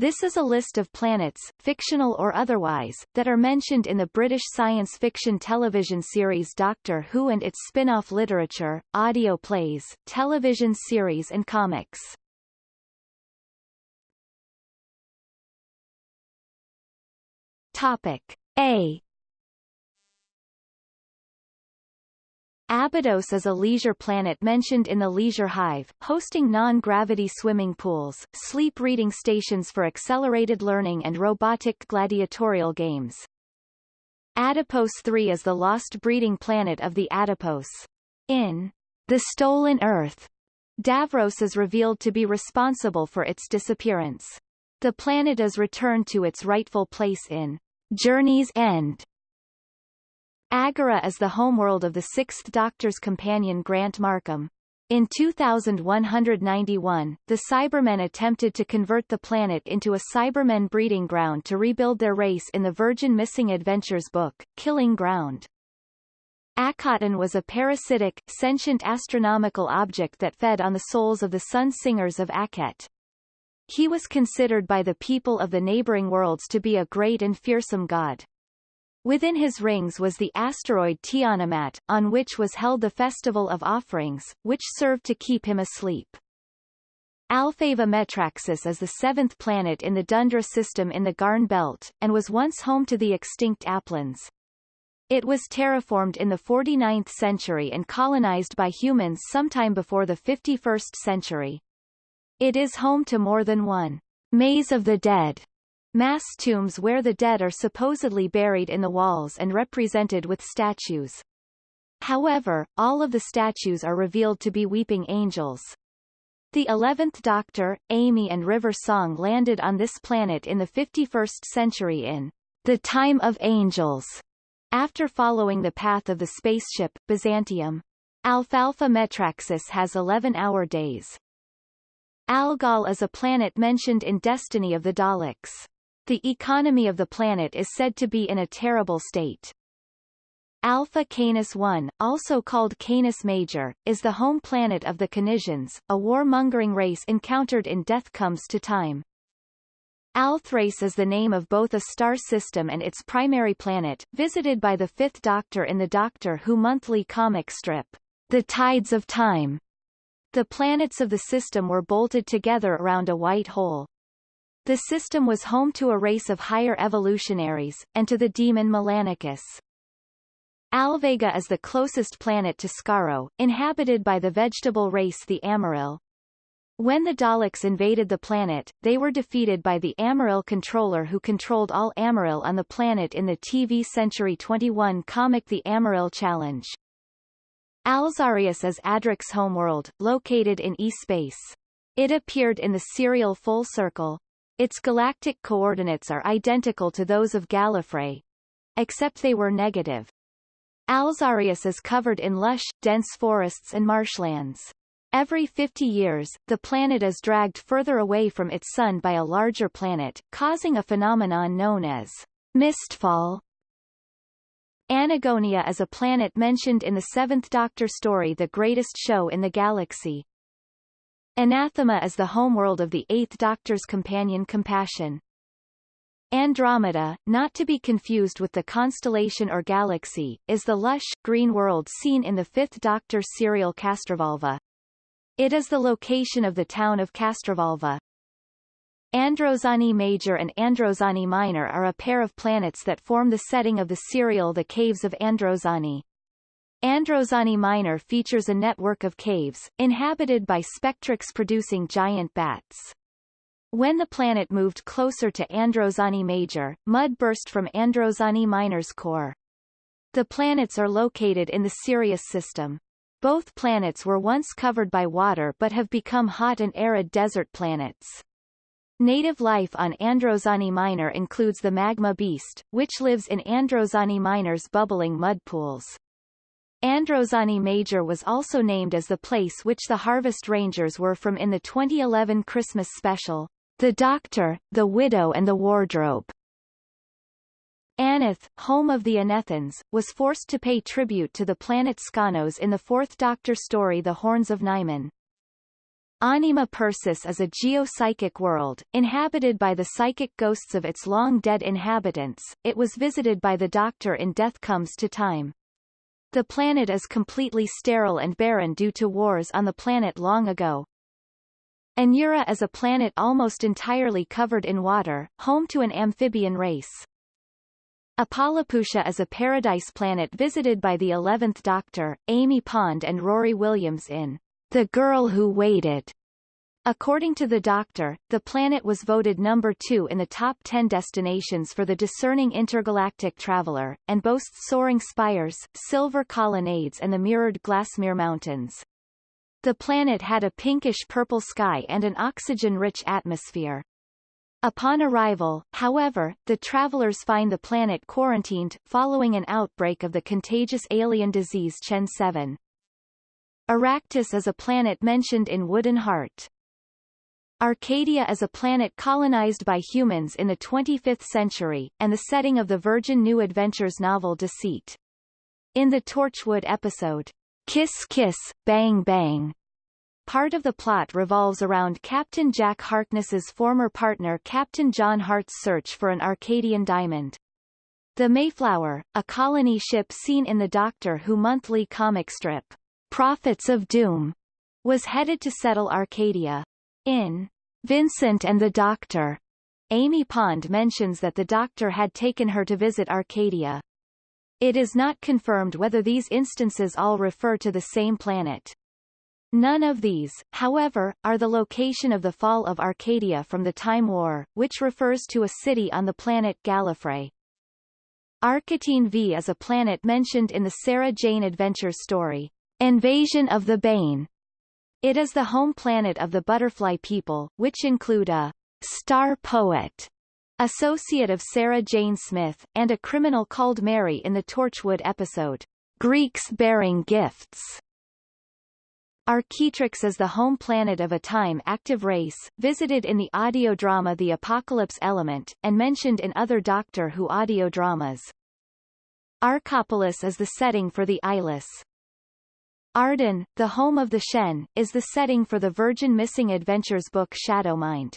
This is a list of planets, fictional or otherwise, that are mentioned in the British science fiction television series Doctor Who and its spin-off literature, audio plays, television series and comics. Topic A Abydos is a leisure planet mentioned in the Leisure Hive, hosting non-gravity swimming pools, sleep reading stations for accelerated learning and robotic gladiatorial games. Adipose 3 is the lost breeding planet of the Adipose. In The Stolen Earth, Davros is revealed to be responsible for its disappearance. The planet is returned to its rightful place in Journey's End, Agora is the homeworld of the Sixth Doctor's companion Grant Markham. In 2191, the Cybermen attempted to convert the planet into a Cybermen breeding ground to rebuild their race in the Virgin Missing Adventures book, Killing Ground. Akhaten was a parasitic, sentient astronomical object that fed on the souls of the sun singers of Akhet. He was considered by the people of the neighboring worlds to be a great and fearsome god. Within his rings was the asteroid Tiamat, on which was held the Festival of Offerings, which served to keep him asleep. Alfava Metraxis is the seventh planet in the Dundra system in the Garn Belt, and was once home to the extinct Aplans. It was terraformed in the 49th century and colonized by humans sometime before the 51st century. It is home to more than one maze of the dead Mass tombs where the dead are supposedly buried in the walls and represented with statues. However, all of the statues are revealed to be weeping angels. The 11th Doctor, Amy and River Song landed on this planet in the 51st century in The Time of Angels, after following the path of the spaceship, Byzantium. Alfava Metraxis has 11-hour days. Algol is a planet mentioned in Destiny of the Daleks. The economy of the planet is said to be in a terrible state. Alpha Canis 1, also called Canis Major, is the home planet of the Canisians, a warmongering race encountered in Death Comes to Time. Althrace is the name of both a star system and its primary planet, visited by the Fifth Doctor in the Doctor Who monthly comic strip, The Tides of Time. The planets of the system were bolted together around a white hole. The system was home to a race of higher evolutionaries, and to the demon Melanicus. Alvega is the closest planet to Skaro, inhabited by the vegetable race the Amaril. When the Daleks invaded the planet, they were defeated by the Amaril controller who controlled all Amaril on the planet in the TV Century 21 comic The Amaril Challenge. Alzarius is Adric's homeworld, located in E-space. It appeared in the serial Full Circle. Its galactic coordinates are identical to those of Gallifrey, except they were negative. Alzarius is covered in lush, dense forests and marshlands. Every 50 years, the planet is dragged further away from its sun by a larger planet, causing a phenomenon known as mistfall. Anagonia is a planet mentioned in the Seventh Doctor story The Greatest Show in the Galaxy. Anathema is the homeworld of the Eighth Doctor's companion Compassion. Andromeda, not to be confused with the constellation or galaxy, is the lush, green world seen in the Fifth Doctor serial Castrovalva. It is the location of the town of Castrovalva. Androzani Major and Androzani Minor are a pair of planets that form the setting of the serial The Caves of Androzani. Androzani Minor features a network of caves, inhabited by Spectrox-producing giant bats. When the planet moved closer to Androzani Major, mud burst from Androzani Minor's core. The planets are located in the Sirius system. Both planets were once covered by water but have become hot and arid desert planets. Native life on Androzani Minor includes the magma beast, which lives in Androzani Minor's bubbling mud pools. Androzani Major was also named as the place which the Harvest Rangers were from in the 2011 Christmas special, The Doctor, the Widow and the Wardrobe. Aneth, home of the Anethans, was forced to pay tribute to the planet Skonnos in the Fourth Doctor story The Horns of Nimon. Anima Persis is a geopsychic world, inhabited by the psychic ghosts of its long-dead inhabitants. It was visited by the Doctor in Death Comes to Time. The planet is completely sterile and barren due to wars on the planet long ago. Anura is a planet almost entirely covered in water, home to an amphibian race. Apalapucia is a paradise planet visited by the 11th Doctor, Amy Pond and Rory Williams in The Girl Who Waited. According to the Doctor, the planet was voted number two in the top 10 destinations for the discerning intergalactic traveler, and boasts soaring spires, silver colonnades and the mirrored Glassmere Mountains. The planet had a pinkish-purple sky and an oxygen-rich atmosphere. Upon arrival, however, the travelers find the planet quarantined, following an outbreak of the contagious alien disease Chen 7. Arrakis is a planet mentioned in Wooden Heart. Arcadia is a planet colonized by humans in the 25th century, and the setting of the Virgin New Adventures novel Deceit. In the Torchwood episode, Kiss Kiss, Bang Bang, Part of the plot revolves around Captain Jack Harkness's former partner Captain John Hart's search for an Arcadian diamond. The Mayflower, a colony ship seen in the Doctor Who monthly comic strip, Prophets of Doom, was headed to settle Arcadia. In Vincent and the Doctor, Amy Pond mentions that the Doctor had taken her to visit Arcadia. It is not confirmed whether these instances all refer to the same planet. None of these, however, are the location of the fall of Arcadia from the Time War, which refers to a city on the planet Gallifrey. Arcateen V is a planet mentioned in the Sarah Jane Adventure story, Invasion of the Bane. It is the home planet of the Butterfly people, which include a star poet, associate of Sarah Jane Smith, and a criminal called Mary in the Torchwood episode, Greeks Bearing Gifts. Archetryx is the home planet of a time-active race, visited in the audio drama The Apocalypse Element, and mentioned in other Doctor Who audio dramas. Arcopolis is the setting for the Eyeless. Arden, the home of the Shen, is the setting for the Virgin Missing Adventures book Shadowmind.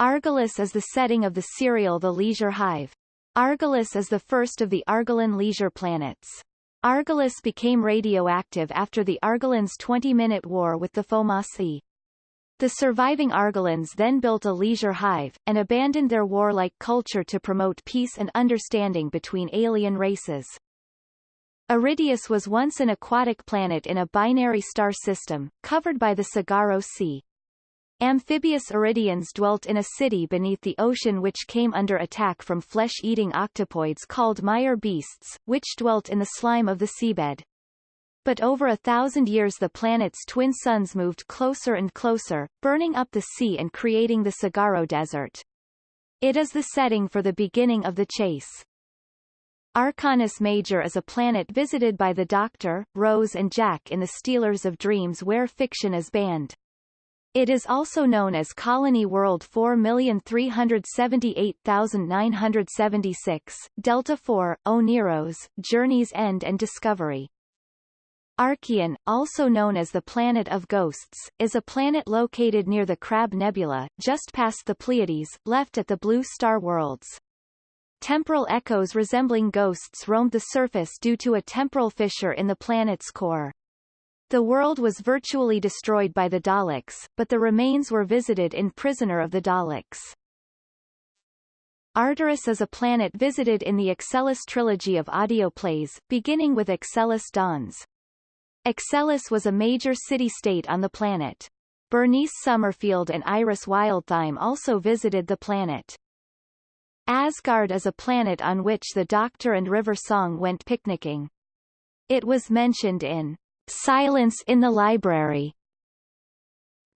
Argolis is the setting of the serial The Leisure Hive. Argolis is the first of the Argolan leisure planets. Argolis became radioactive after the Argolans' 20-minute war with the Foamasi. The surviving Argolans then built a leisure hive, and abandoned their warlike culture to promote peace and understanding between alien races. Aridius was once an aquatic planet in a binary star system, covered by the Sagaro Sea. Amphibious Aridians dwelt in a city beneath the ocean which came under attack from flesh-eating octopoids called mire beasts, which dwelt in the slime of the seabed. But over a thousand years the planet's twin suns moved closer and closer, burning up the sea and creating the Sagaro Desert. It is the setting for the beginning of the chase. Arcanis Major is a planet visited by the Doctor, Rose and Jack in the Stealers of Dreams where fiction is banned. It is also known as Colony World 4,378,976, Delta 4, Oniros, Journey's End and Discovery. Arkheon, also known as the Planet of Ghosts, is a planet located near the Crab Nebula, just past the Pleiades, left at the Blue Star Worlds. Temporal echoes resembling ghosts roamed the surface due to a temporal fissure in the planet's core. The world was virtually destroyed by the Daleks, but the remains were visited in Prisoner of the Daleks. Arcturus is a planet visited in the Excelis trilogy of audio plays, beginning with Excelis Dawns. Excelis was a major city-state on the planet. Bernice Summerfield and Iris Wildthyme also visited the planet. Asgard is a planet on which the Doctor and River Song went picnicking. It was mentioned in Silence in the Library.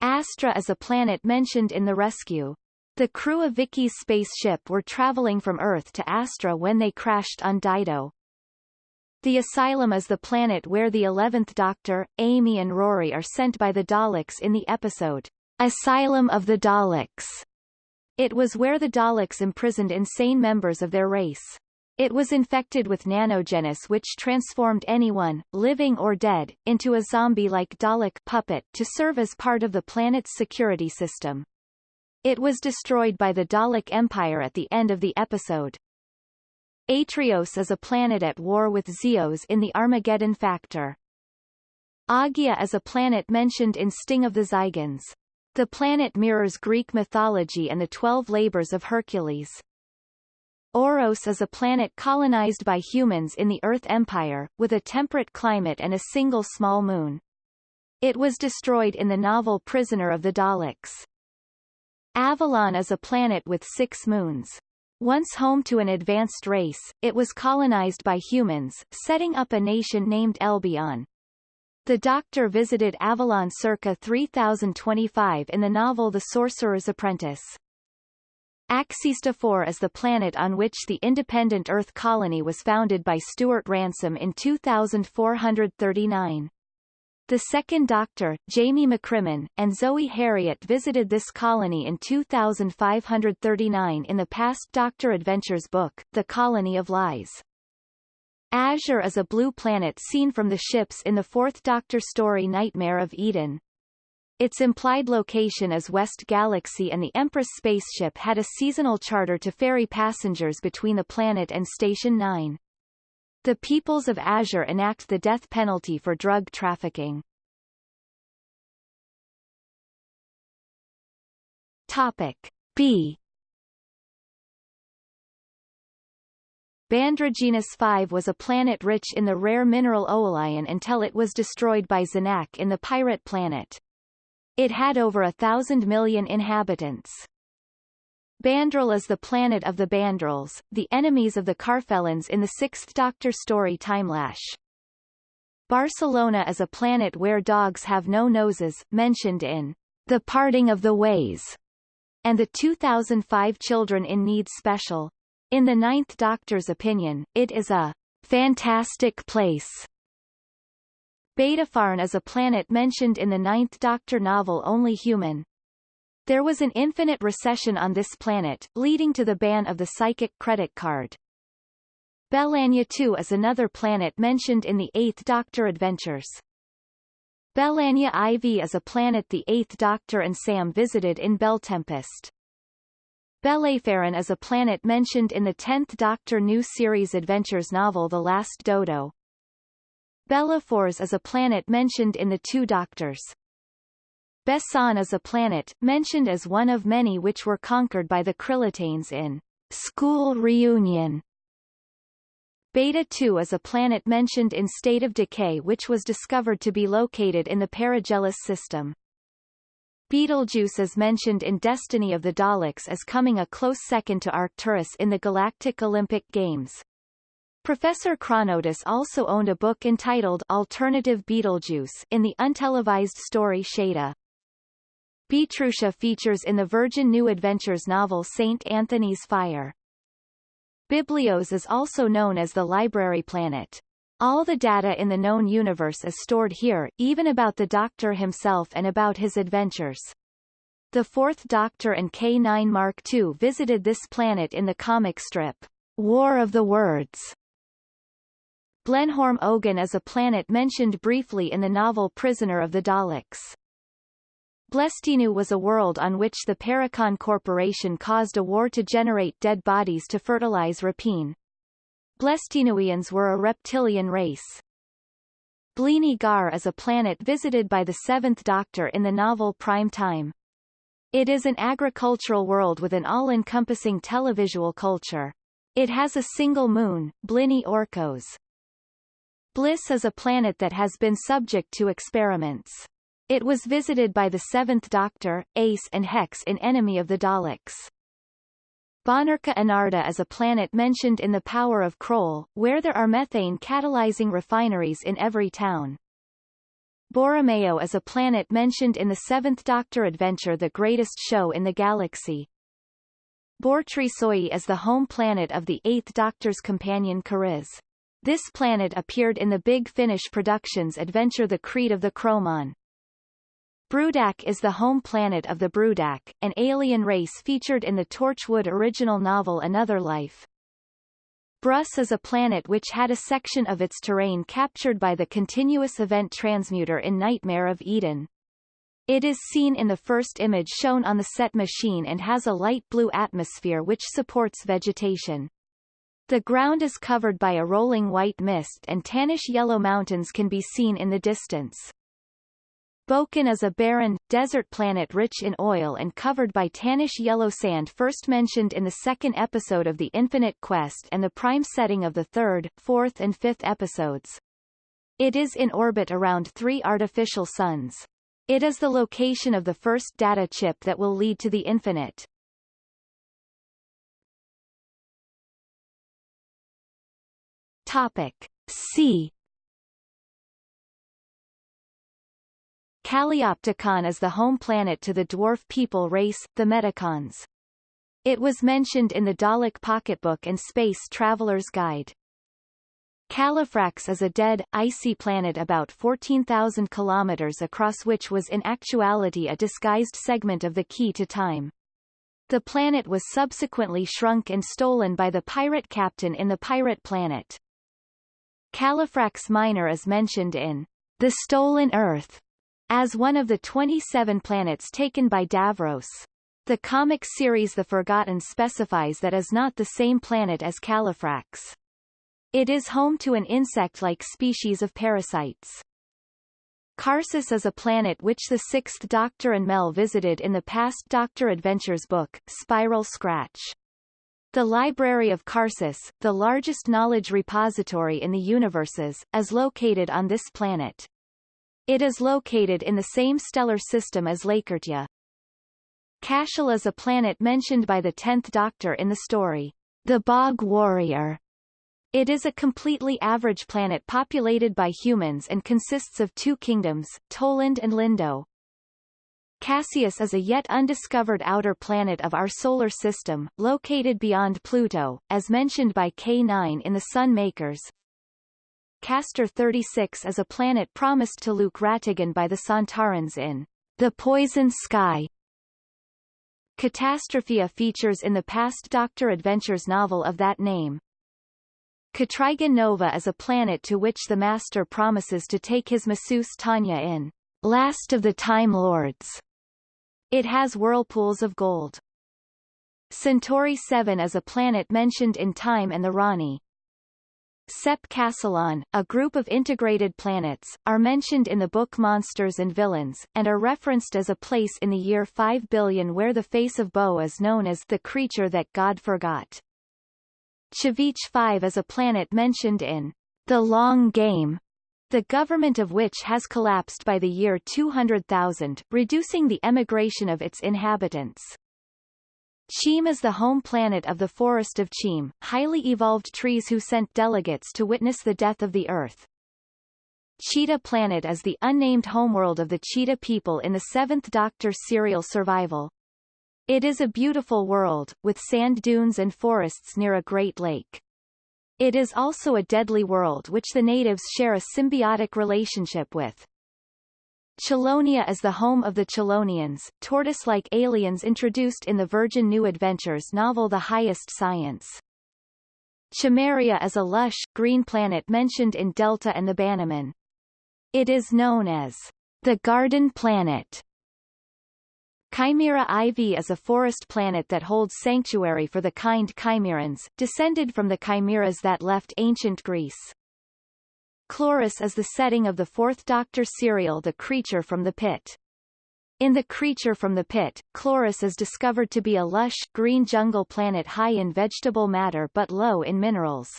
Astra is a planet mentioned in The Rescue. The crew of Vicky's spaceship were traveling from Earth to Astra when they crashed on Dido. The Asylum is the planet where the 11th Doctor, Amy and Rory are sent by the Daleks in the episode, Asylum of the Daleks. It was where the Daleks imprisoned insane members of their race. It was infected with nanogenes which transformed anyone, living or dead, into a zombie-like Dalek puppet to serve as part of the planet's security system. It was destroyed by the Dalek Empire at the end of the episode. Atrios is a planet at war with Zeos in the Armageddon Factor. Agia is a planet mentioned in Sting of the Zygons. The planet mirrors Greek mythology and the Twelve Labors of Hercules. Oros is a planet colonized by humans in the Earth Empire, with a temperate climate and a single small moon. It was destroyed in the novel Prisoner of the Daleks. Avalon is a planet with six moons. Once home to an advanced race, it was colonized by humans, setting up a nation named Elbion. The Doctor visited Avalon circa 3025 in the novel The Sorcerer's Apprentice. Axista 4 is the planet on which the independent Earth colony was founded by Stuart Ransom in 2439. The second Doctor, Jamie McCrimmon, and Zoe Heriot visited this colony in 2539 in the Past Doctor Adventures book, The Colony of Lies. Azure is a blue planet seen from the ships in the Fourth Doctor story Nightmare of Eden. Its implied location is West Galaxy and the Empress spaceship had a seasonal charter to ferry passengers between the planet and Station 9. The peoples of Azure enact the death penalty for drug trafficking. Topic B Bandraginus 5 was a planet rich in the rare mineral oolion until it was destroyed by Zanak in the Pirate Planet. It had over a thousand million inhabitants. Bandrol is the planet of the Bandrols, the enemies of the Karfelons in the Sixth Doctor story Timelash. Barcelona is a planet where dogs have no noses, mentioned in The Parting of the Ways, and the 2005 Children in Need special. In the Ninth Doctor's opinion, it is a fantastic place Betafarn is a planet mentioned in the Ninth Doctor novel Only Human. There was an infinite recession on this planet, leading to the ban of the psychic credit card. Belania 2 is another planet mentioned in the Eighth Doctor Adventures. Belania IV is a planet the Eighth Doctor and Sam visited in Beltempest. Belayfarin is a planet mentioned in the Tenth Doctor New Series Adventures novel The Last Dodo. Bellaphors is a planet mentioned in the Two Doctors. Bessan is a planet, mentioned as one of many which were conquered by the Krillitanes in School Reunion. Beta 2 is a planet mentioned in State of Decay which was discovered to be located in the Perigelis system. Betelgeuse is mentioned in Destiny of the Daleks as coming a close second to Arcturus in the Galactic Olympic Games. Professor Chronotis also owned a book entitled Alternative Betelgeuse in the untelevised story Shada. Betrusha features in the Virgin New Adventures novel St. Anthony's Fire. Biblios is also known as the library planet. All the data in the known universe is stored here, even about the Doctor himself and about his adventures. The Fourth Doctor and K-9 Mark II visited this planet in the comic strip, War of the Words, Blenheim Ogan is a planet mentioned briefly in the novel Prisoner of the Daleks. Blestinu was a world on which the Paracon Corporation caused a war to generate dead bodies to fertilize rapine. Blestinuians were a reptilian race. Bleeny Gar is a planet visited by the Seventh Doctor in the novel Prime Time. It is an agricultural world with an all-encompassing televisual culture. It has a single moon, Blini Orcos. Bliss is a planet that has been subject to experiments. It was visited by the Seventh Doctor, Ace and Hex in Enemy of the Daleks. Bonarka Enarta is a planet mentioned in The Power of Kroll, where there are methane catalyzing refineries in every town. Borromeo is a planet mentioned in the Seventh Doctor adventure The Greatest Show in the Galaxy. Bortrisoi is the home planet of the Eighth Doctor's companion C'rizz. This planet appeared in the Big Finish Productions adventure The Creed of the Kromon. Brudak is the home planet of the Brudak, an alien race featured in the Torchwood original novel Another Life. Brus is a planet which had a section of its terrain captured by the continuous event transmuter in Nightmare of Eden. It is seen in the first image shown on the CET machine and has a light blue atmosphere which supports vegetation. The ground is covered by a rolling white mist and tannish yellow mountains can be seen in the distance. Boken is a barren, desert planet rich in oil and covered by tannish yellow sand first mentioned in the second episode of The Infinite Quest and the prime setting of the third, fourth and fifth episodes. It is in orbit around three artificial suns. It is the location of the first data chip that will lead to the infinite. Topic C Kaliopticon is the home planet to the dwarf people race, the Metacons. It was mentioned in the Dalek Pocketbook and Space Traveler's Guide. Calufrax is a dead, icy planet about 14,000 kilometers across which was in actuality a disguised segment of the key to time. The planet was subsequently shrunk and stolen by the pirate captain in the Pirate Planet. Calufrax Minor is mentioned in The Stolen Earth as one of the 27 planets taken by Davros. The comic series The Forgotten specifies that is not the same planet as Calufrax. It is home to an insect-like species of parasites. Karsus is a planet which the Sixth Doctor and Mel visited in the past Doctor Adventures book, Spiral Scratch. The Library of Karsus, the largest knowledge repository in the universes, is located on this planet. It is located in the same stellar system as Lacertia. Cashel is a planet mentioned by the Tenth Doctor in the story, The Bog Warrior, it is a completely average planet populated by humans and consists of two kingdoms, Toland and Lindo. Cassius is a yet undiscovered outer planet of our solar system, located beyond Pluto, as mentioned by K9 in the Sun Makers. Castor 36 is a planet promised to Luke Rattigan by the Sontarans in The Poison Sky. Catastrophia features in the past Doctor Adventures novel of that name. Catrigan Nova is a planet to which the Master promises to take his masseuse Tanya in Last of the Time Lords. It has whirlpools of gold. Centauri 7 is a planet mentioned in Time and the Rani. Sep Cassilon, a group of integrated planets, are mentioned in the book Monsters and Villains, and are referenced as a place in the year 5 billion where the face of Boe is known as the creature that God forgot. Chavich 5 is a planet mentioned in The Long Game, the government of which has collapsed by the year 200,000, reducing the emigration of its inhabitants. Cheem is the home planet of the Forest of Cheem, highly evolved trees who sent delegates to witness the death of the Earth. Cheetah Planet is the unnamed homeworld of the Cheetah people in the Seventh Doctor serial Survival. It is a beautiful world, with sand dunes and forests near a great lake. It is also a deadly world which the natives share a symbiotic relationship with. Chelonia is the home of the Chelonians, tortoise-like aliens introduced in the Virgin New Adventures novel The Highest Science. Chimeria is a lush, green planet mentioned in Delta and the Bannerman. It is known as the Garden Planet Chimera IV is a forest planet that holds sanctuary for the kind chimerans, descended from the chimeras that left ancient Greece. Chloris is the setting of the fourth Doctor serial The Creature from the Pit. In The Creature from the Pit, Chloris is discovered to be a lush, green jungle planet high in vegetable matter but low in minerals.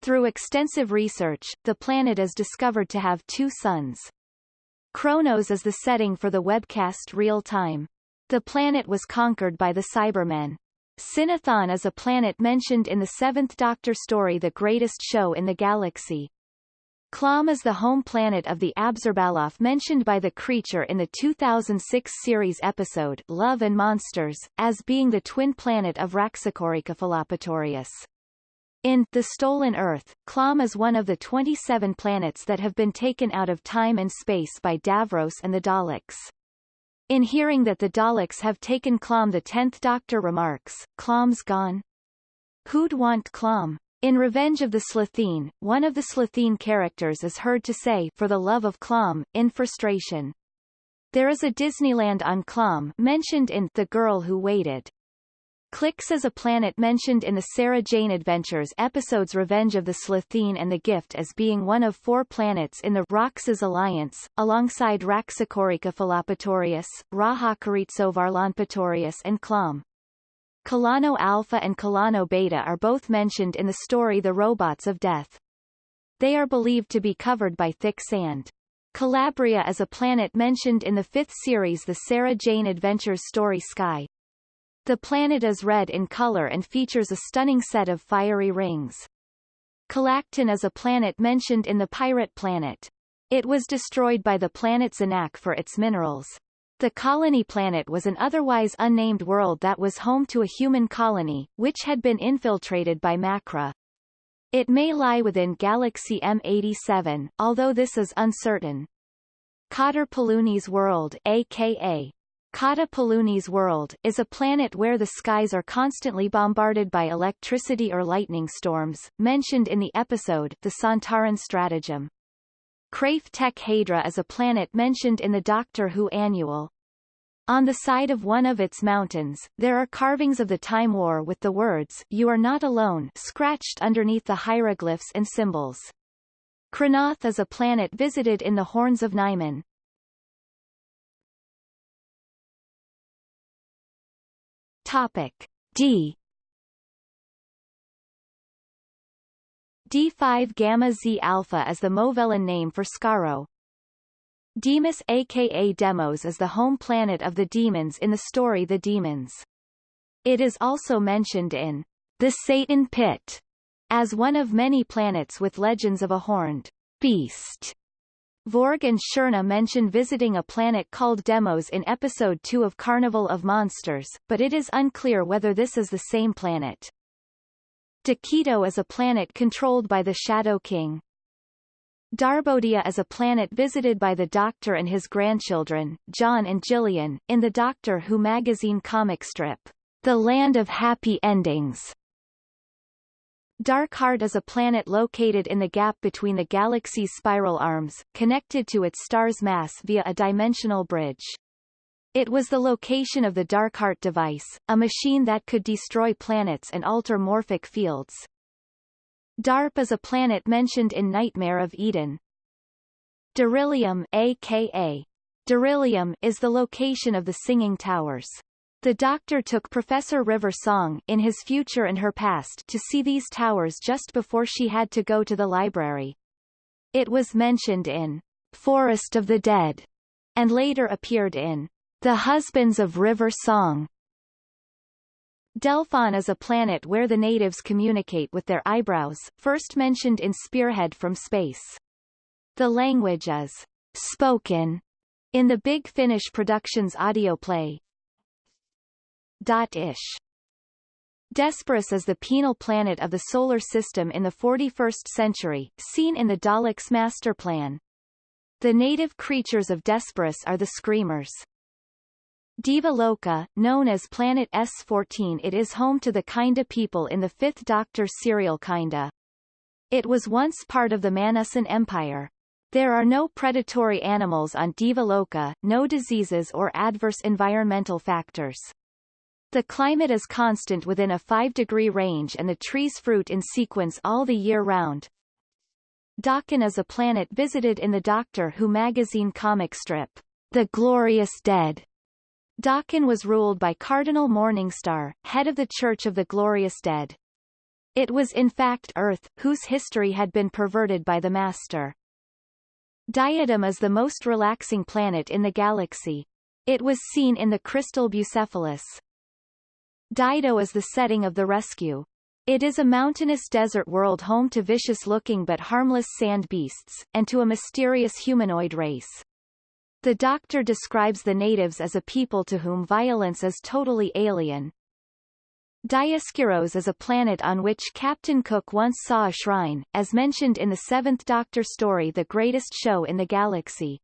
Through extensive research, the planet is discovered to have two suns. Kronos is the setting for the webcast Real Time. The planet was conquered by the Cybermen. Sinathon is a planet mentioned in the Seventh Doctor story The Greatest Show in the Galaxy. Clom is the home planet of the Abzorbaloff mentioned by the creature in the 2006 series episode Love and Monsters, as being the twin planet of Raxacoricofallapatorius. In The Stolen Earth, Clom is one of the 27 planets that have been taken out of time and space by Davros and the Daleks. In hearing that the Daleks have taken Clom the Tenth Doctor remarks, Clom's gone? Who'd want Clom? In Revenge of the Slitheen, one of the Slitheen characters is heard to say for the love of Clom, in frustration. There is a Disneyland on Clom mentioned in The Girl Who Waited. Clix is a planet mentioned in the Sarah Jane Adventures episodes Revenge of the Slitheen and The Gift as being one of four planets in the Raxas Alliance, alongside Raxacorica Philopatorius, Raxacoricovarlonpatorius and Clom. Kalano Alpha and Kalano Beta are both mentioned in the story The Robots of Death. They are believed to be covered by thick sand. Calabria is a planet mentioned in the fifth series The Sarah Jane Adventures story Sky, the planet is red in color and features a stunning set of fiery rings. Calactin is a planet mentioned in the Pirate Planet. It was destroyed by the planet Zanak for its minerals. The colony planet was an otherwise unnamed world that was home to a human colony, which had been infiltrated by Macra. It may lie within Galaxy M87, although this is uncertain. Cotter Paluni's world aka Kata Paluni's world, is a planet where the skies are constantly bombarded by electricity or lightning storms, mentioned in the episode The Sontaran Stratagem. Kraith Tech Hadra is a planet mentioned in the Doctor Who annual. On the side of one of its mountains, there are carvings of the Time War with the words, You are not alone, scratched underneath the hieroglyphs and symbols. Crinoth is a planet visited in the Horns of Nimon. Topic D D5 Gamma Z Alpha is the Movellan name for Skaro. Demas aka Demos is the home planet of the demons in the story The Demons. It is also mentioned in The Satan Pit as one of many planets with legends of a horned beast Vorg and Shirna mention visiting a planet called Demos in Episode 2 of Carnival of Monsters, but it is unclear whether this is the same planet. Dakito is a planet controlled by the Shadow King. Darbodia is a planet visited by the Doctor and his grandchildren, John and Jillian, in the Doctor Who magazine comic strip, The Land of Happy Endings. Darkheart is a planet located in the gap between the galaxy's spiral arms, connected to its star's mass via a dimensional bridge. It was the location of the Darkheart device, a machine that could destroy planets and alter morphic fields. DARP is a planet mentioned in Nightmare of Eden. Darillium aka Darillium is the location of the Singing Towers. The doctor took Professor River Song in his future and her past to see these towers just before she had to go to the library. It was mentioned in Forest of the Dead, and later appeared in The Husbands of River Song. Delphon is a planet where the natives communicate with their eyebrows, first mentioned in Spearhead from Space. The language is spoken in the Big Finish Productions audio play, Ish. Desperus is the penal planet of the Solar System in the 41st century, seen in the Daleks' master plan. The native creatures of Desperus are the Screamers. Deva Loka, known as Planet S-14 it is home to the Kinda people in the Fifth Doctor serial Kinda. It was once part of the Manussan Empire. There are no predatory animals on Deva Loka, no diseases or adverse environmental factors. The climate is constant within a 5-degree range and the trees fruit in sequence all the year round. Dakin is a planet visited in the Doctor Who magazine comic strip, The Glorious Dead. Dakin was ruled by Cardinal Morningstar, head of the Church of the Glorious Dead. It was in fact Earth, whose history had been perverted by the Master. Diadem is the most relaxing planet in the galaxy. It was seen in the crystal Bucephalus. Dido is the setting of the rescue. It is a mountainous desert world home to vicious-looking but harmless sand beasts, and to a mysterious humanoid race. The Doctor describes the natives as a people to whom violence is totally alien. Dioscuros is a planet on which Captain Cook once saw a shrine, as mentioned in the Seventh Doctor story The Greatest Show in the Galaxy.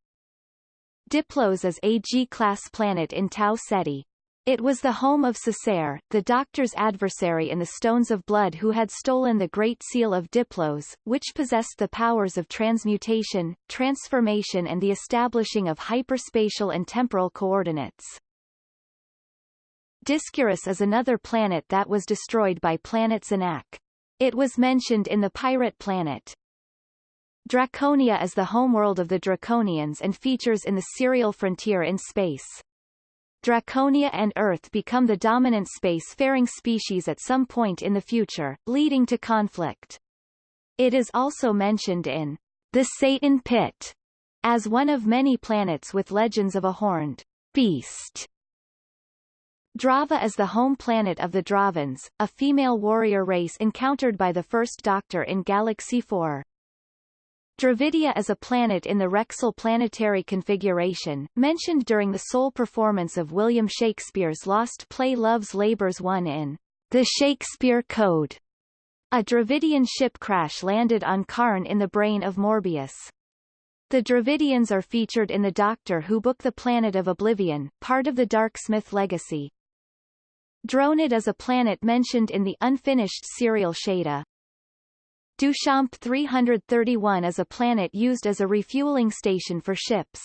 Diplos is a G-class planet in Tau Ceti. It was the home of Cessair, the Doctor's adversary in the Stones of Blood who had stolen the Great Seal of Diplos, which possessed the powers of transmutation, transformation and the establishing of hyperspatial and temporal coordinates. Discurus is another planet that was destroyed by Planet Zanak. It was mentioned in the Pirate Planet. Draconia is the homeworld of the Draconians and features in the serial Frontier in Space. Draconia and Earth become the dominant space-faring species at some point in the future, leading to conflict. It is also mentioned in The Satan Pit as one of many planets with legends of a horned beast Drava is the home planet of the Dravans, a female warrior race encountered by the First Doctor in Galaxy 4. Dravidia is a planet in the Rexel planetary configuration, mentioned during the sole performance of William Shakespeare's lost play Love's Labour's Won in The Shakespeare Code. A Dravidian ship crash landed on Karn in the brain of Morbius. The Dravidians are featured in the Doctor Who book The Planet of Oblivion, part of the Darksmith legacy. Dronid is a planet mentioned in the unfinished serial Shada. Duchamp 331 is a planet used as a refueling station for ships.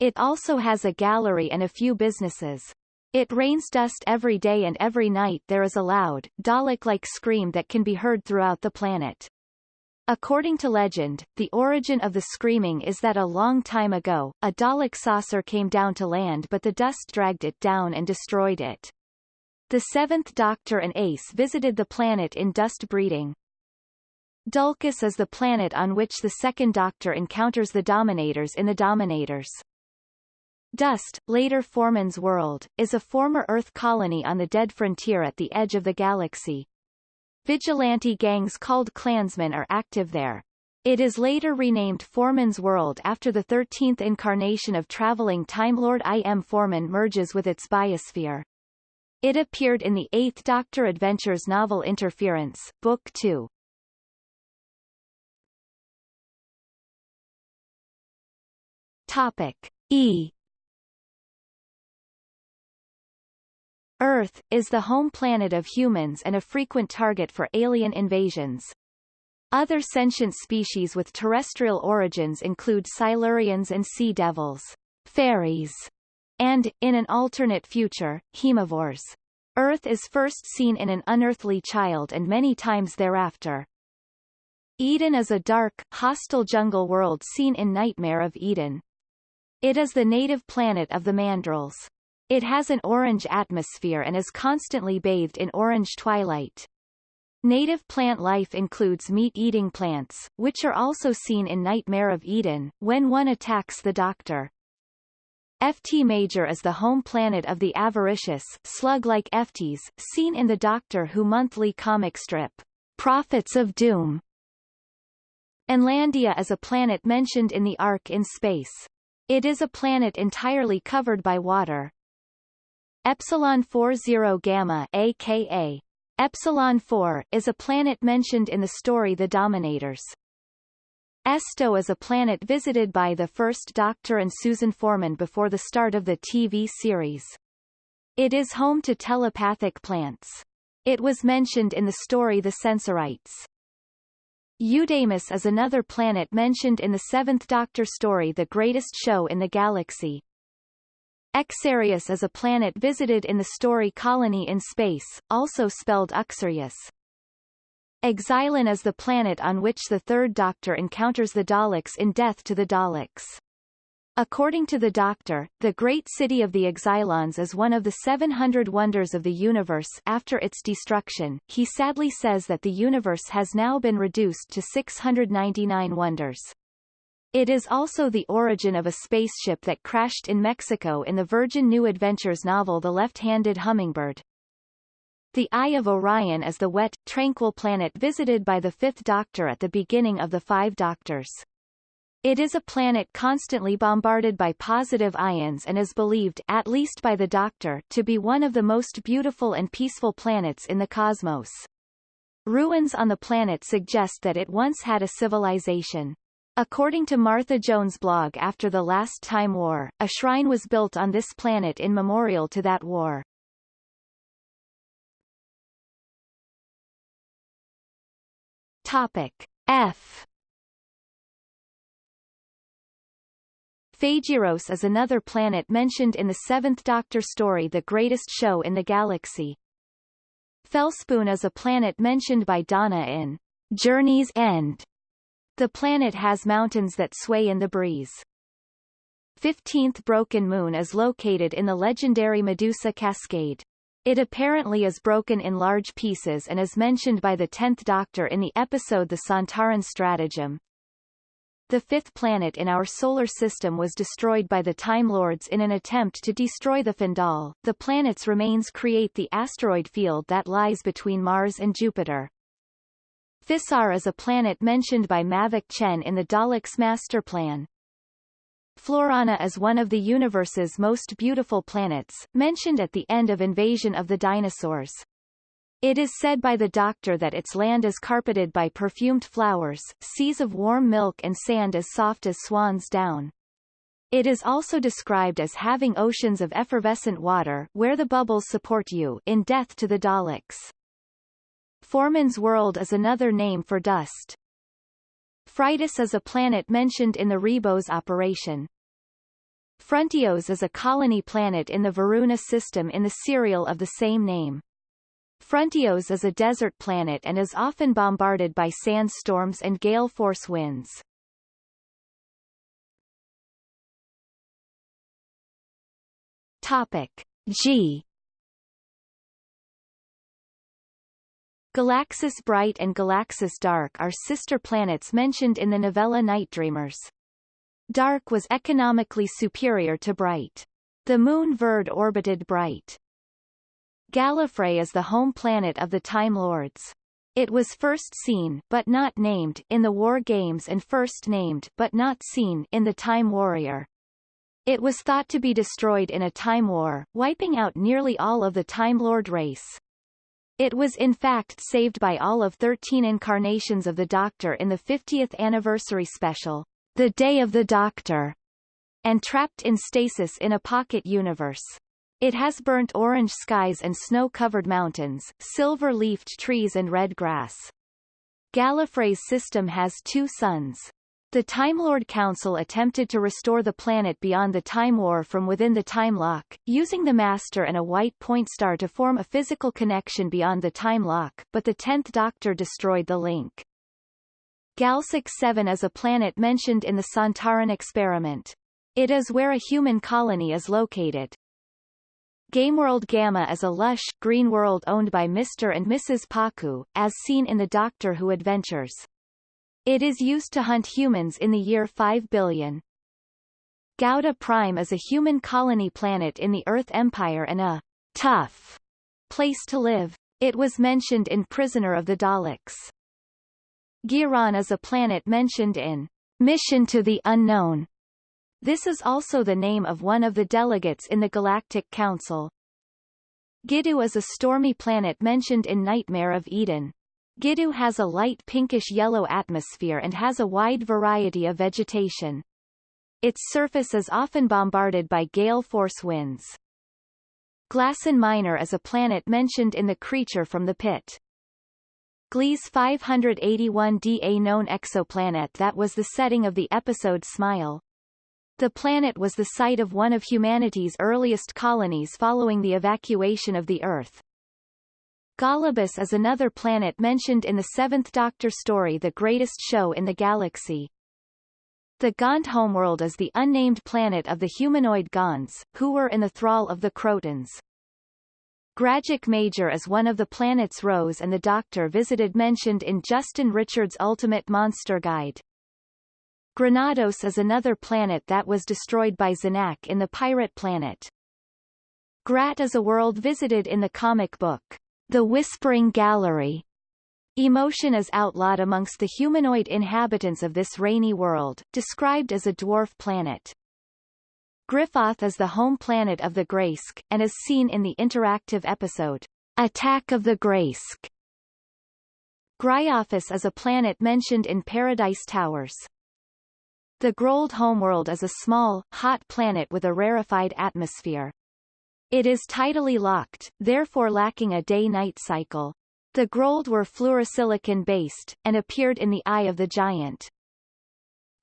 It also has a gallery and a few businesses. It rains dust every day and every night there is a loud, Dalek-like scream that can be heard throughout the planet. According to legend, the origin of the screaming is that a long time ago, a Dalek saucer came down to land but the dust dragged it down and destroyed it. The Seventh Doctor and Ace visited the planet in dust breeding. Dulkis is the planet on which the Second Doctor encounters the Dominators in the Dominators. Dust, later Foreman's world, is a former Earth colony on the dead frontier at the edge of the galaxy. Vigilante gangs called Klansmen are active there. It is later renamed Foreman's World after the 13th incarnation of traveling Time Lord I. M. Foreman merges with its biosphere. It appeared in the Eighth Doctor Adventures novel Interference, Book 2. Topic E Earth, is the home planet of humans and a frequent target for alien invasions. Other sentient species with terrestrial origins include Silurians and sea devils, fairies, and, in an alternate future, hemivores. Earth is first seen in an unearthly child and many times thereafter. Eden is a dark, hostile jungle world seen in Nightmare of Eden. It is the native planet of the Mandrills. It has an orange atmosphere and is constantly bathed in orange twilight. Native plant life includes meat-eating plants, which are also seen in Nightmare of Eden, when one attacks the Doctor. Ft Major is the home planet of the avaricious, slug-like Efties, seen in the Doctor Who monthly comic strip, Prophets of Doom. Enlandia is a planet mentioned in the Ark in Space. It is a planet entirely covered by water. Epsilon 40 Gamma aka Epsilon 4 is a planet mentioned in the story The Dominators. Esto is a planet visited by the first Doctor and Susan Foreman before the start of the TV series. It is home to telepathic plants. It was mentioned in the story The Sensorites. Eudemus is another planet mentioned in the Seventh Doctor story The Greatest Show in the Galaxy. Exarius is a planet visited in the story Colony in Space, also spelled Uxarius. Exilon is the planet on which the Third Doctor encounters the Daleks in Death to the Daleks. According to the Doctor, the great city of the Exilons is one of the 700 wonders of the universe after its destruction. He sadly says that the universe has now been reduced to 699 wonders. It is also the origin of a spaceship that crashed in Mexico in the Virgin New Adventures novel The Left-Handed Hummingbird. The Eye of Orion is the wet, tranquil planet visited by the Fifth Doctor at the beginning of the Five Doctors. It is a planet constantly bombarded by positive ions and is believed at least by the Doctor to be one of the most beautiful and peaceful planets in the cosmos. Ruins on the planet suggest that it once had a civilization. According to Martha Jones' blog after the last Time War, a shrine was built on this planet in memorial to that war. Topic F Phaegyros is another planet mentioned in the Seventh Doctor story The Greatest Show in the Galaxy. Felspoon is a planet mentioned by Donna in Journey's End. The planet has mountains that sway in the breeze. 15th Broken Moon is located in the legendary Medusa Cascade. It apparently is broken in large pieces and is mentioned by the Tenth Doctor in the episode The Sontaran Stratagem. The fifth planet in our solar system was destroyed by the Time Lords in an attempt to destroy the Fendahl. The planet's remains create the asteroid field that lies between Mars and Jupiter. Thisar is a planet mentioned by Mavic Chen in the Daleks master plan. Florana is one of the universe's most beautiful planets, mentioned at the end of Invasion of the Dinosaurs. It is said by the doctor that its land is carpeted by perfumed flowers, seas of warm milk and sand as soft as swan's down. It is also described as having oceans of effervescent water where the bubbles support you in Death to the Daleks. Foreman's world is another name for dust. Phrytis is a planet mentioned in the Ribos operation. Frontios is a colony planet in the Varuna system in the serial of the same name. Frontios is a desert planet and is often bombarded by sandstorms and gale force winds. Topic G Galaxis Bright and Galaxis Dark are sister planets mentioned in the novella Night Dreamers. Dark was economically superior to Bright. The moon Verd orbited Bright. Gallifrey is the home planet of the Time Lords. It was first seen but not named in the War Games and first named but not seen in the Time Warrior. It was thought to be destroyed in a time war, wiping out nearly all of the Time Lord race. It was in fact saved by all of 13 incarnations of the Doctor in the 50th anniversary special, The Day of the Doctor, and trapped in stasis in a pocket universe. It has burnt orange skies and snow-covered mountains, silver-leafed trees and red grass. Gallifrey's system has two suns. The Time Lord Council attempted to restore the planet beyond the Time War from within the Time Lock, using the Master and a white point star to form a physical connection beyond the Time Lock, but the Tenth Doctor destroyed the link. Galsec 7 is a planet mentioned in the Sontaran experiment. It is where a human colony is located. Gameworld Gamma is a lush, green world owned by Mr. and Mrs. Paku, as seen in the Doctor Who adventures. It is used to hunt humans in the year 5 billion. Gauda Prime is a human colony planet in the Earth Empire and a tough place to live. It was mentioned in Prisoner of the Daleks. Giron is a planet mentioned in Mission to the Unknown. This is also the name of one of the delegates in the Galactic Council. Gidu is a stormy planet mentioned in Nightmare of Eden. Gidu has a light pinkish-yellow atmosphere and has a wide variety of vegetation. Its surface is often bombarded by gale force winds. Glasson Minor is a planet mentioned in The Creature from the Pit. Gliese 581d a known exoplanet that was the setting of the episode Smile. The planet was the site of one of humanity's earliest colonies following the evacuation of the Earth. Gollibus is another planet mentioned in the Seventh Doctor story The Greatest Show in the Galaxy. The Gond homeworld is the unnamed planet of the humanoid Gonds, who were in the thrall of the Krotons. Gragic Major is one of the planets Rose and the Doctor visited mentioned in Justin Richards' Ultimate Monster Guide. Granados is another planet that was destroyed by Zanak in the Pirate Planet. Grat is a world visited in the comic book the Whispering Gallery. Emotion is outlawed amongst the humanoid inhabitants of this rainy world, described as a dwarf planet. Griffoth is the home planet of the Graysk, and is seen in the interactive episode, Attack of the Graysk. Gryophis is a planet mentioned in Paradise Towers. The Grold homeworld is a small, hot planet with a rarefied atmosphere. It is tidally locked, therefore lacking a day-night cycle. The Grold were fluorosilicon-based, and appeared in the Eye of the Giant.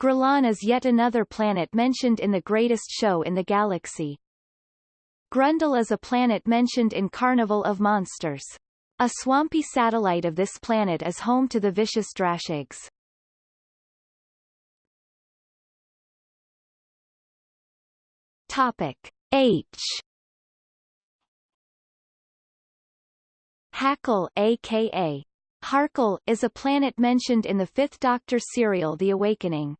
Grelon is yet another planet mentioned in the Greatest Show in the Galaxy. Grundle is a planet mentioned in Carnival of Monsters. A swampy satellite of this planet is home to the vicious Drashigs. Topic H Hackle aka Harkle is a planet mentioned in the Fifth Doctor serial The Awakening.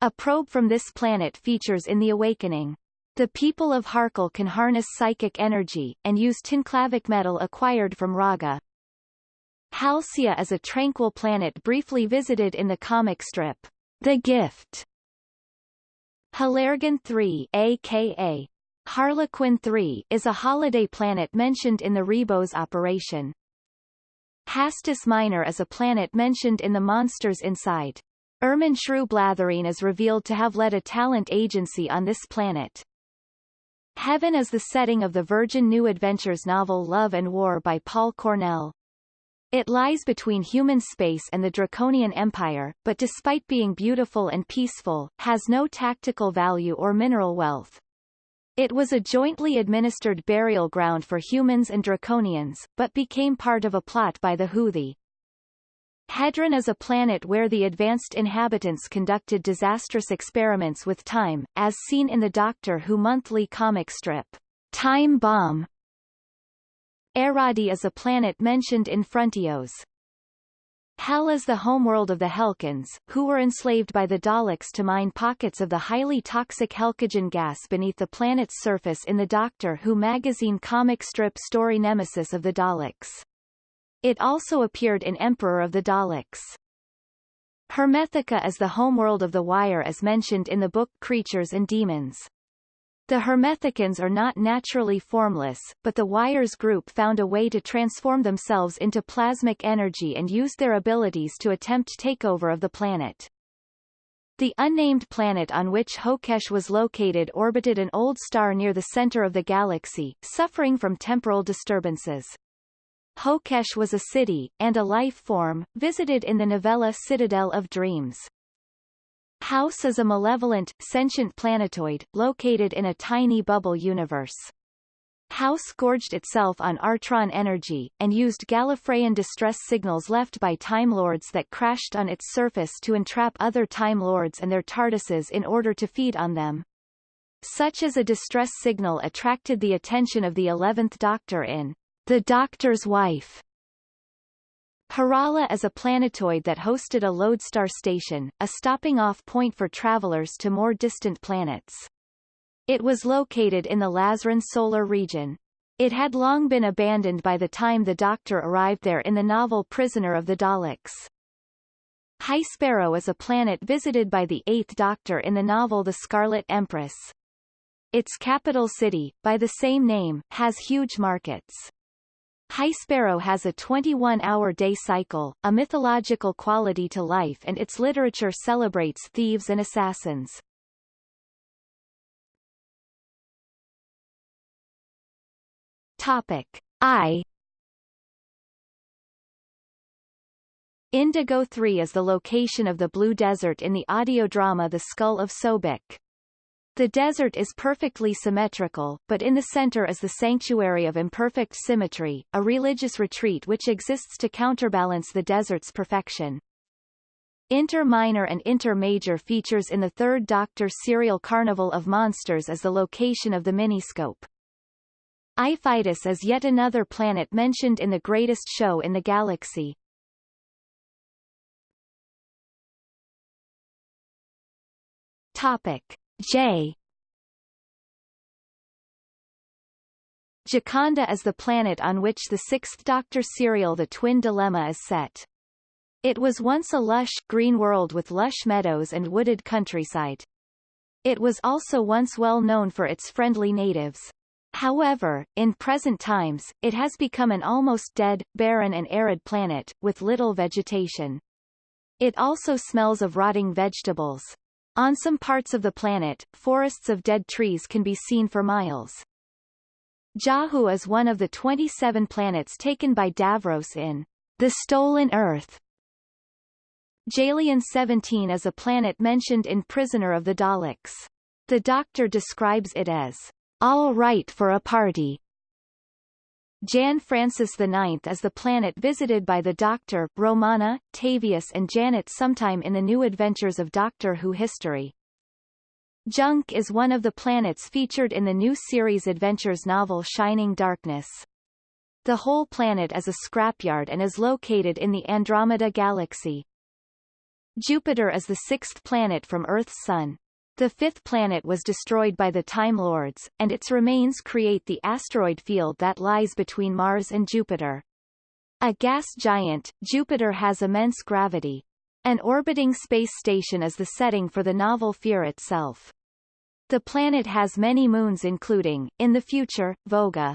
A probe from this planet features in The Awakening. The people of Harkle can harness psychic energy, and use tinclavic metal acquired from Raga. Halcyon is a tranquil planet briefly visited in the comic strip, The Gift. Halergan 3 aka Harlequin 3 is a holiday planet mentioned in the Ribos operation. Hastus Minor is a planet mentioned in the Monsters Inside. Irminshru Blatherine is revealed to have led a talent agency on this planet. Heaven is the setting of the Virgin New Adventures novel Love and War by Paul Cornell. It lies between human space and the Draconian Empire, but despite being beautiful and peaceful, has no tactical value or mineral wealth. It was a jointly administered burial ground for humans and Draconians, but became part of a plot by the Hoothi. Hedron is a planet where the advanced inhabitants conducted disastrous experiments with time, as seen in the Doctor Who monthly comic strip, Time Bomb. Aradi is a planet mentioned in Frontios. Hell is the homeworld of the Helkans, who were enslaved by the Daleks to mine pockets of the highly toxic Helkogen gas beneath the planet's surface in the Doctor Who magazine comic strip story Nemesis of the Daleks. It also appeared in Emperor of the Daleks. Hermethica is the homeworld of the Wire as mentioned in the book Creatures and Demons. The Hermethicans are not naturally formless, but the Wires group found a way to transform themselves into plasmic energy and used their abilities to attempt takeover of the planet. The unnamed planet on which Hokesh was located orbited an old star near the center of the galaxy, suffering from temporal disturbances. Hokesh was a city, and a life form, visited in the novella Citadel of Dreams. House is a malevolent, sentient planetoid, located in a tiny bubble universe. House gorged itself on Artron energy, and used Gallifreyan distress signals left by Time Lords that crashed on its surface to entrap other Time Lords and their TARDISes in order to feed on them. Such as a distress signal attracted the attention of the Eleventh Doctor in the Doctor's Wife. Harala is a planetoid that hosted a lodestar station, a stopping-off point for travelers to more distant planets. It was located in the Lazaran solar region. It had long been abandoned by the time the Doctor arrived there in the novel Prisoner of the Daleks. High Sparrow is a planet visited by the Eighth Doctor in the novel The Scarlet Empress. Its capital city, by the same name, has huge markets. High Sparrow has a 21-hour day cycle, a mythological quality to life and its literature celebrates thieves and assassins. Topic I Indigo 3 is the location of the Blue Desert in the audio drama The Skull of Sobek. The desert is perfectly symmetrical, but in the center is the Sanctuary of Imperfect Symmetry, a religious retreat which exists to counterbalance the desert's perfection. Inter Minor and Inter Major features in the Third Doctor serial Carnival of Monsters as the location of the miniscope. Iphitus is yet another planet mentioned in the Greatest Show in the Galaxy. Topic. J Jaconda is the planet on which the Sixth Doctor serial The Twin Dilemma is set. It was once a lush, green world with lush meadows and wooded countryside. It was also once well known for its friendly natives. However, in present times, it has become an almost dead, barren and arid planet, with little vegetation. It also smells of rotting vegetables. On some parts of the planet, forests of dead trees can be seen for miles. Jahu is one of the 27 planets taken by Davros in The Stolen Earth. Jalion 17 is a planet mentioned in Prisoner of the Daleks. The Doctor describes it as all right for a party. Jan Francis IX is the planet visited by the Doctor, Romana, Tavius and Janet sometime in the New Adventures of Doctor Who history. Junk is one of the planets featured in the new series Adventures novel Shining Darkness. The whole planet is a scrapyard and is located in the Andromeda Galaxy. Jupiter is the sixth planet from Earth's sun. The fifth planet was destroyed by the Time Lords, and its remains create the asteroid field that lies between Mars and Jupiter. A gas giant, Jupiter has immense gravity. An orbiting space station is the setting for the novel Fear itself. The planet has many moons including, in the future, Voga.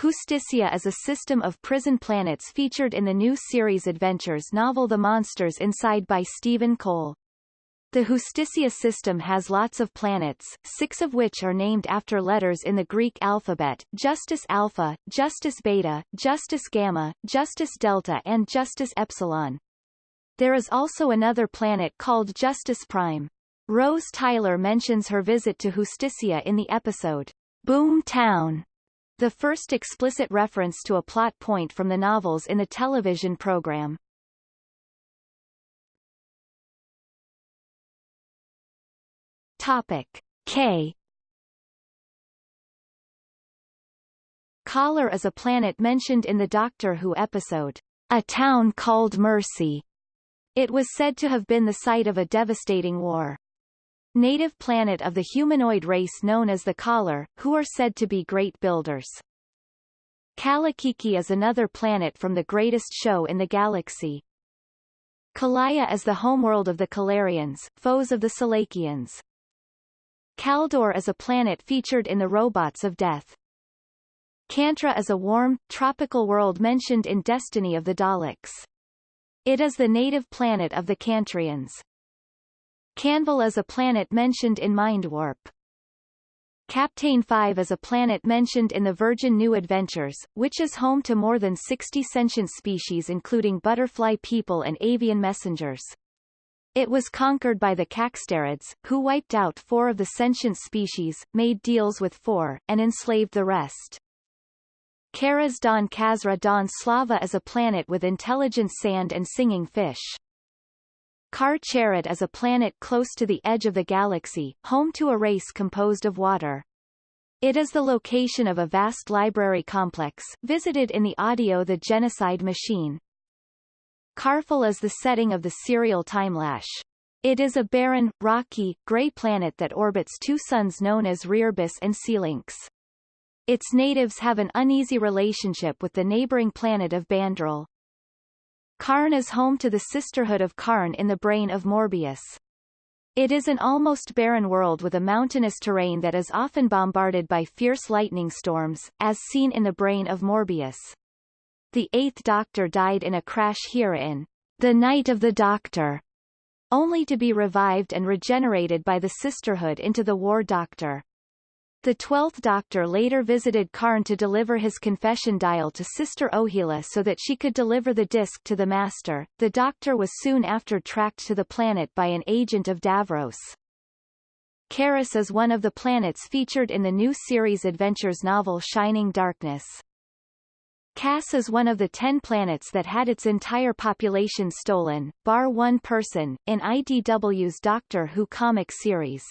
Justicia is a system of prison planets featured in the new series Adventures novel The Monsters Inside by Stephen Cole. The Justicia system has lots of planets, six of which are named after letters in the Greek alphabet, Justice Alpha, Justice Beta, Justice Gamma, Justice Delta and Justice Epsilon. There is also another planet called Justice Prime. Rose Tyler mentions her visit to Justicia in the episode, Boom Town, the first explicit reference to a plot point from the novels in the television program. Topic K Kalar is a planet mentioned in the Doctor Who episode, A Town Called Mercy. It was said to have been the site of a devastating war. Native planet of the humanoid race known as the Kalar, who are said to be great builders. Kalakiki is another planet from the greatest show in the galaxy. Kalaya is the homeworld of the Kalarians, foes of the Salakians. Kaldor is a planet featured in the Robots of Death. Kantra is a warm, tropical world mentioned in Destiny of the Daleks. It is the native planet of the Kantrians. Canval is a planet mentioned in Mind Warp. Captain 5 is a planet mentioned in the Virgin New Adventures, which is home to more than 60 sentient species including butterfly people and avian messengers. It was conquered by the Caxterids, who wiped out four of the sentient species, made deals with four, and enslaved the rest. Karas Don Kazra Don Slava is a planet with intelligent sand and singing fish. Kar-Charrat is a planet close to the edge of the galaxy, home to a race composed of water. It is the location of a vast library complex, visited in the audio The Genocide Machine. Karfel is the setting of the serial Timelash. It is a barren, rocky, gray planet that orbits two suns known as Rearbus and Sealinx. Its natives have an uneasy relationship with the neighboring planet of Bandril. Karn is home to the Sisterhood of Karn in the brain of Morbius. It is an almost barren world with a mountainous terrain that is often bombarded by fierce lightning storms, as seen in the brain of Morbius. The Eighth Doctor died in a crash here in The Night of the Doctor, only to be revived and regenerated by the Sisterhood into the War Doctor. The Twelfth Doctor later visited Karn to deliver his confession dial to Sister Ohila so that she could deliver the disc to the Master. The Doctor was soon after tracked to the planet by an agent of Davros. Karis is one of the planets featured in the new series Adventures novel Shining Darkness. Cass is one of the ten planets that had its entire population stolen, bar one person, in IDW's Doctor Who comic series.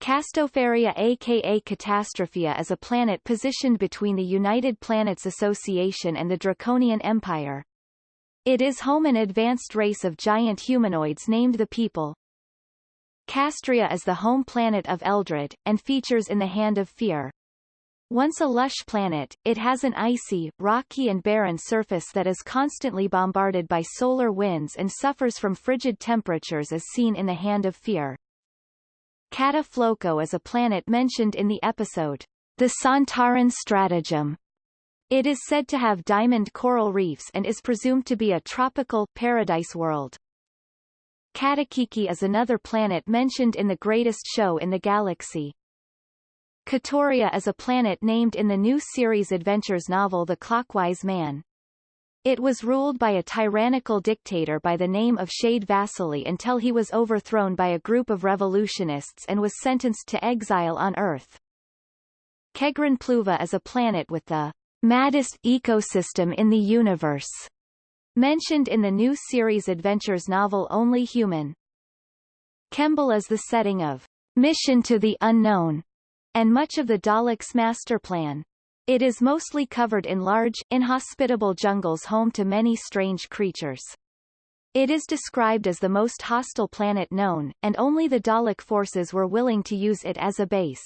Castopharia aka Catastrophia is a planet positioned between the United Planets Association and the Draconian Empire. It is home an advanced race of giant humanoids named the People. Kastria is the home planet of Eldrad, and features in the Hand of Fear. Once a lush planet, it has an icy, rocky and barren surface that is constantly bombarded by solar winds and suffers from frigid temperatures as seen in the Hand of Fear. Kata Floco is a planet mentioned in the episode, The Sontaran Stratagem. It is said to have diamond coral reefs and is presumed to be a tropical paradise world. Katakiki is another planet mentioned in The Greatest Show in the Galaxy. Katoria is a planet named in the new series Adventures novel The Clockwise Man. It was ruled by a tyrannical dictator by the name of Shade Vasily until he was overthrown by a group of revolutionists and was sentenced to exile on Earth. Kegran Pluva is a planet with the maddest ecosystem in the universe, mentioned in the new series Adventures novel Only Human. Kembel is the setting of Mission to the Unknown, and much of the Daleks' master plan. It is mostly covered in large, inhospitable jungles home to many strange creatures. It is described as the most hostile planet known, and only the Dalek forces were willing to use it as a base.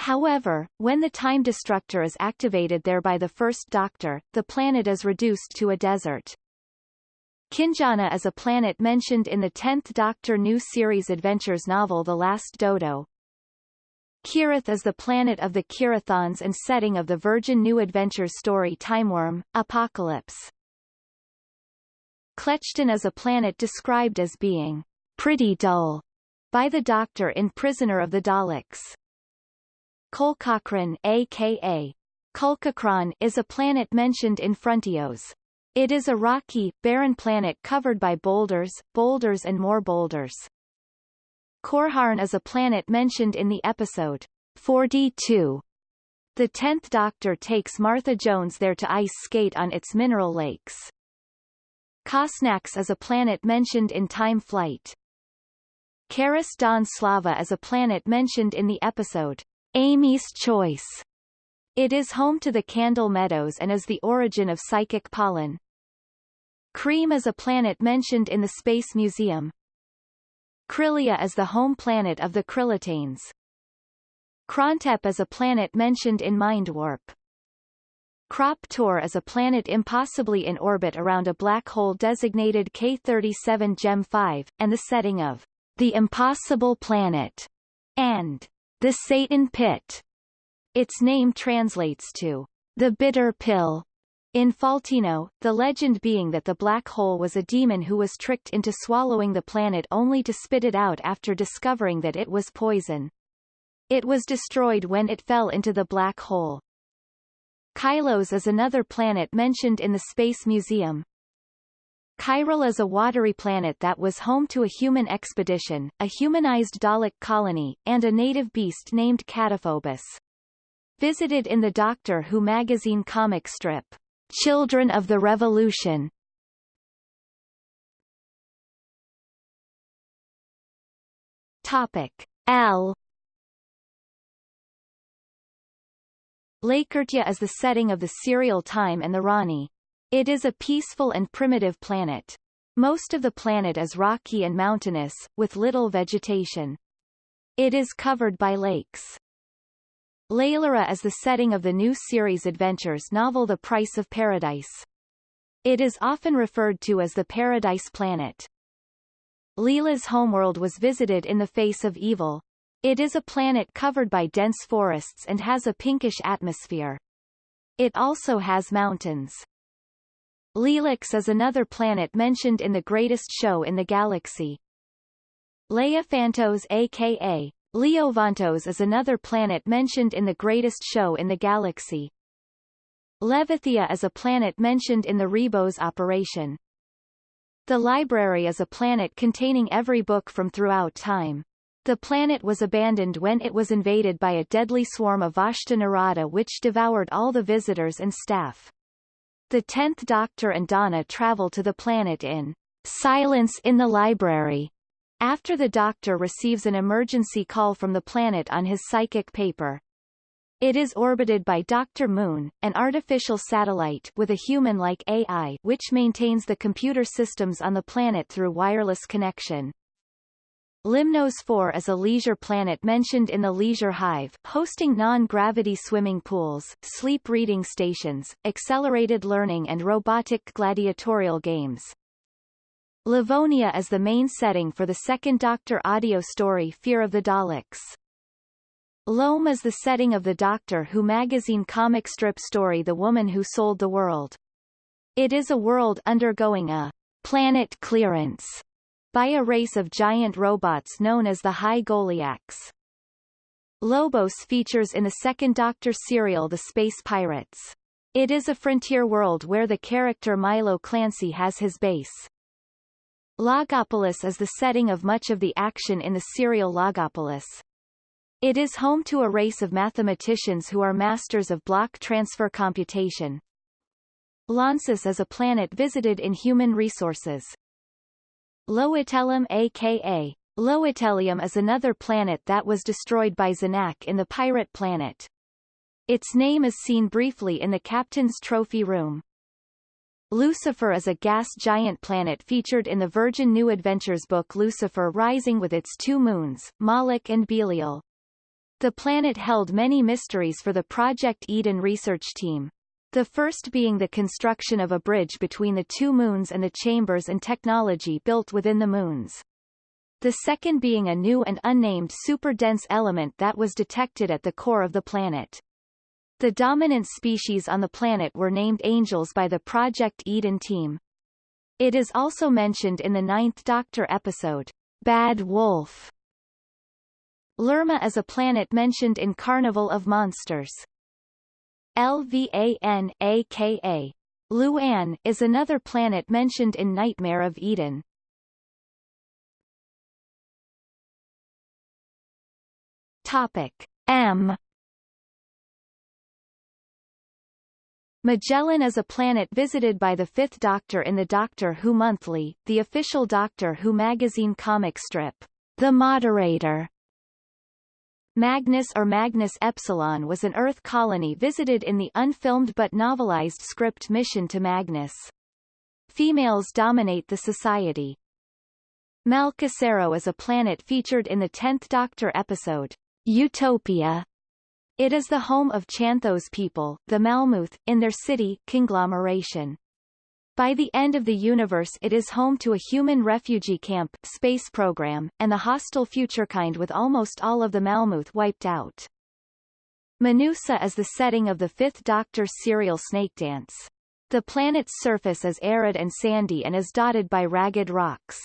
However, when the Time Destructor is activated there by the First Doctor, the planet is reduced to a desert. Kinjana is a planet mentioned in the 10th Doctor new series Adventures novel The Last Dodo. Kirith is the planet of the Kirathons and setting of the Virgin New Adventures story Timewyrm, Apocalypse. Klechton is a planet described as being pretty dull by the Doctor in Prisoner of the Daleks. Kolkakran aka Kulkakran is a planet mentioned in Frontios. It is a rocky, barren planet covered by boulders, boulders and more boulders. Korharn is a planet mentioned in the episode 42. The Tenth Doctor takes Martha Jones there to ice skate on its mineral lakes. Kosnax is a planet mentioned in Time Flight. Karis Don Slava is a planet mentioned in the episode Amy's Choice. It is home to the Candle Meadows and is the origin of psychic pollen. Cream is a planet mentioned in the Space Museum. Krylia is the home planet of the Krillitanes. Krontep is a planet mentioned in Mind Warp. Krop Tor is a planet impossibly in orbit around a black hole designated K37 Gem 5, and the setting of The Impossible Planet and The Satan Pit. Its name translates to The Bitter Pill. In Veltino, the legend being that the black hole was a demon who was tricked into swallowing the planet only to spit it out after discovering that it was poison. It was destroyed when it fell into the black hole. Kylos is another planet mentioned in the Space Museum. Chiral is a watery planet that was home to a human expedition, a humanized Dalek colony, and a native beast named Cataphobus. Visited in the Doctor Who magazine comic strip. Children of the Revolution Topic L Lakertya is the setting of the serial time and the Rani. It is a peaceful and primitive planet. Most of the planet is rocky and mountainous, with little vegetation. It is covered by lakes. Laylara is the setting of the new series Adventures novel The Price of Paradise. It is often referred to as the Paradise Planet. Leela's homeworld was visited in the face of evil. It is a planet covered by dense forests and has a pinkish atmosphere. It also has mountains. Lelix is another planet mentioned in the greatest show in the galaxy. Leophantos aka Leovantos is another planet mentioned in the greatest show in the galaxy. Levithia is a planet mentioned in the Ribos operation. The library is a planet containing every book from throughout time. The planet was abandoned when it was invaded by a deadly swarm of Vashta Nerada which devoured all the visitors and staff. The Tenth Doctor and Donna travel to the planet in Silence in the Library, after the Doctor receives an emergency call from the planet on his psychic paper. It is orbited by Dr. Moon, an artificial satellite with a human-like AI which maintains the computer systems on the planet through wireless connection. Limnos 4 is a leisure planet mentioned in the Leisure Hive, hosting non-gravity swimming pools, sleep reading stations, accelerated learning and robotic gladiatorial games. Livonia is the main setting for the second Doctor audio story Fear of the Daleks. Loam is the setting of the Doctor Who magazine comic strip story The Woman Who Sold the World. It is a world undergoing a planet clearance by a race of giant robots known as the High Goliaths. Lobos features in the second Doctor serial The Space Pirates. It is a frontier world where the character Milo Clancy has his base. Logopolis is the setting of much of the action in the serial Logopolis. It is home to a race of mathematicians who are masters of block transfer computation. Launcis is a planet visited in human resources. Loetellum aka Loetellium is another planet that was destroyed by Zanak in the Pirate Planet. Its name is seen briefly in the Captain's Trophy Room. Lucifer is a gas giant planet featured in the Virgin New Adventures book Lucifer Rising with its two moons, Moloch and Belial. The planet held many mysteries for the Project Eden research team. The first being the construction of a bridge between the two moons and the chambers and technology built within the moons. The second being a new and unnamed super-dense element that was detected at the core of the planet. The dominant species on the planet were named angels by the Project Eden team. It is also mentioned in the Ninth Doctor episode, Bad Wolf. Lerma is a planet mentioned in Carnival of Monsters. Lvan, aka Luan, is another planet mentioned in Nightmare of Eden. Topic M Magellan is a planet visited by the Fifth Doctor in the Doctor Who Monthly, the official Doctor Who magazine comic strip. The Moderator. Magnus or Magnus Epsilon was an Earth colony visited in the unfilmed but novelized script Mission to Magnus. Females dominate the society. Malcassairo is a planet featured in the Tenth Doctor episode, Utopia, it is the home of Chanthos people, the Malmooth, in their city, conglomeration. By the end of the universe it is home to a human refugee camp, space program, and the hostile futurekind with almost all of the Malmooth wiped out. Manussa is the setting of the Fifth Doctor serial Snake Dance. The planet's surface is arid and sandy and is dotted by ragged rocks.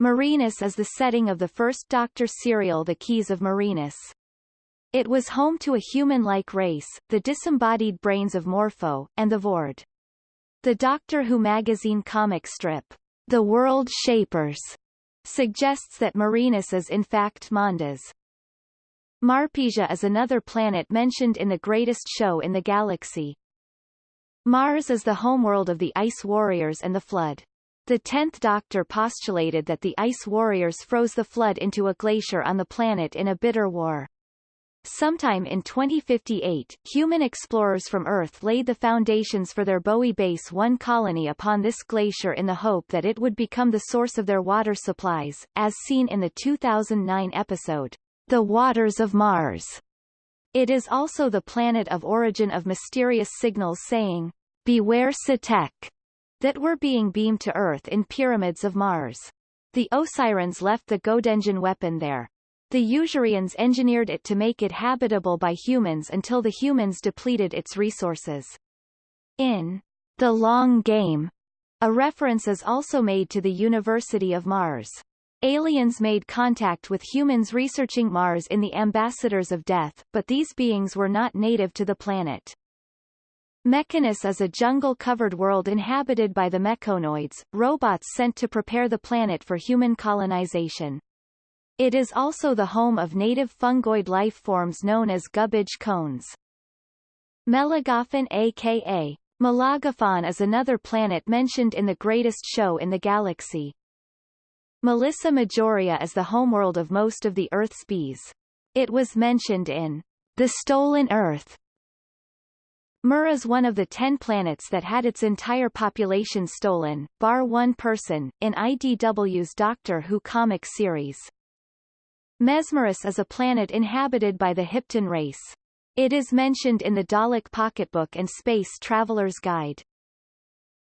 Marinus is the setting of the first Doctor serial The Keys of Marinus. It was home to a human-like race, the disembodied brains of Morpho, and the Voord. The Doctor Who magazine comic strip, The World Shapers, suggests that Marinus is in fact Mondas. Marpesia is another planet mentioned in the Greatest Show in the Galaxy. Mars is the homeworld of the Ice Warriors and the Flood. The Tenth Doctor postulated that the Ice Warriors froze the Flood into a glacier on the planet in a bitter war. Sometime in 2058, human explorers from Earth laid the foundations for their Bowie Base 1 colony upon this glacier in the hope that it would become the source of their water supplies, as seen in the 2009 episode, The Waters of Mars. It is also the planet of origin of mysterious signals saying, Beware Sutekh, that were being beamed to Earth in pyramids of Mars. The Osirans left the Godenjan weapon there, the Usurians engineered it to make it habitable by humans until the humans depleted its resources. In The Long Game, a reference is also made to the University of Mars. Aliens made contact with humans researching Mars in the Ambassadors of Death, but these beings were not native to the planet. Mechanus is a jungle-covered world inhabited by the mechonoids, robots sent to prepare the planet for human colonization. It is also the home of native fungoid life forms known as gubbage cones. Melagophan aka Melagaphon is another planet mentioned in the Greatest Show in the Galaxy. Melissa Majoria is the homeworld of most of the Earth's bees. It was mentioned in The Stolen Earth. Mur is one of the ten planets that had its entire population stolen, bar one person, in IDW's Doctor Who comic series. Mesmerus is a planet inhabited by the Hipton race. It is mentioned in the Dalek Pocketbook and Space Traveler's Guide.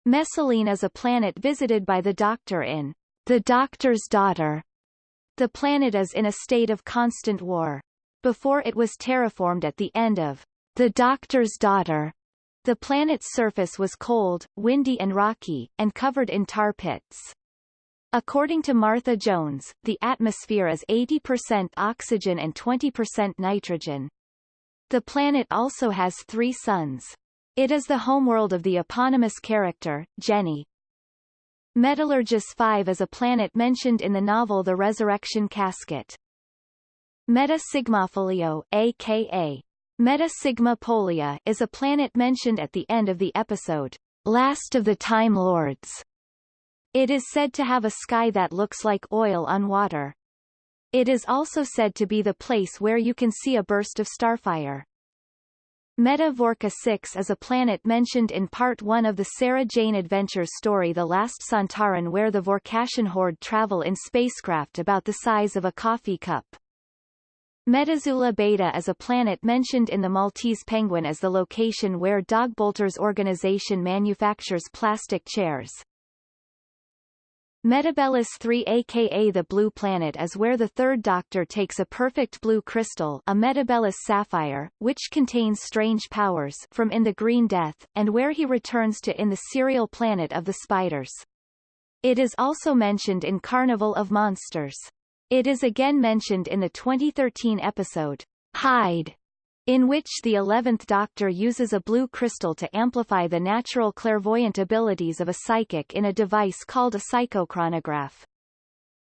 Messaline is a planet visited by the Doctor in The Doctor's Daughter. The planet is in a state of constant war. Before it was terraformed at the end of The Doctor's Daughter, the planet's surface was cold, windy and rocky, and covered in tar pits. According to Martha Jones, the atmosphere is 80% oxygen and 20% nitrogen. The planet also has three suns. It is the homeworld of the eponymous character, Jenny. Metallurgis 5 is a planet mentioned in the novel The Resurrection Casket. Meta Sigmofolio, aka Meta Sigma Pollia, is a planet mentioned at the end of the episode, Last of the Time Lords. It is said to have a sky that looks like oil on water. It is also said to be the place where you can see a burst of starfire. Meta Vorka 6 is a planet mentioned in Part 1 of the Sarah Jane Adventures story The Last Sontaran where the Vorkashian horde travel in spacecraft about the size of a coffee cup. Metazula Beta is a planet mentioned in the Maltese Penguin as the location where Dogbolter's organization manufactures plastic chairs. Metebelis 3 aka the Blue Planet is where the Third Doctor takes a perfect blue crystal a Metebelis sapphire, which contains strange powers from In the Green Death, and where he returns to in the serial Planet of the Spiders. It is also mentioned in Carnival of Monsters. It is again mentioned in the 2013 episode, Hide, in which the Eleventh Doctor uses a blue crystal to amplify the natural clairvoyant abilities of a psychic in a device called a psychochronograph.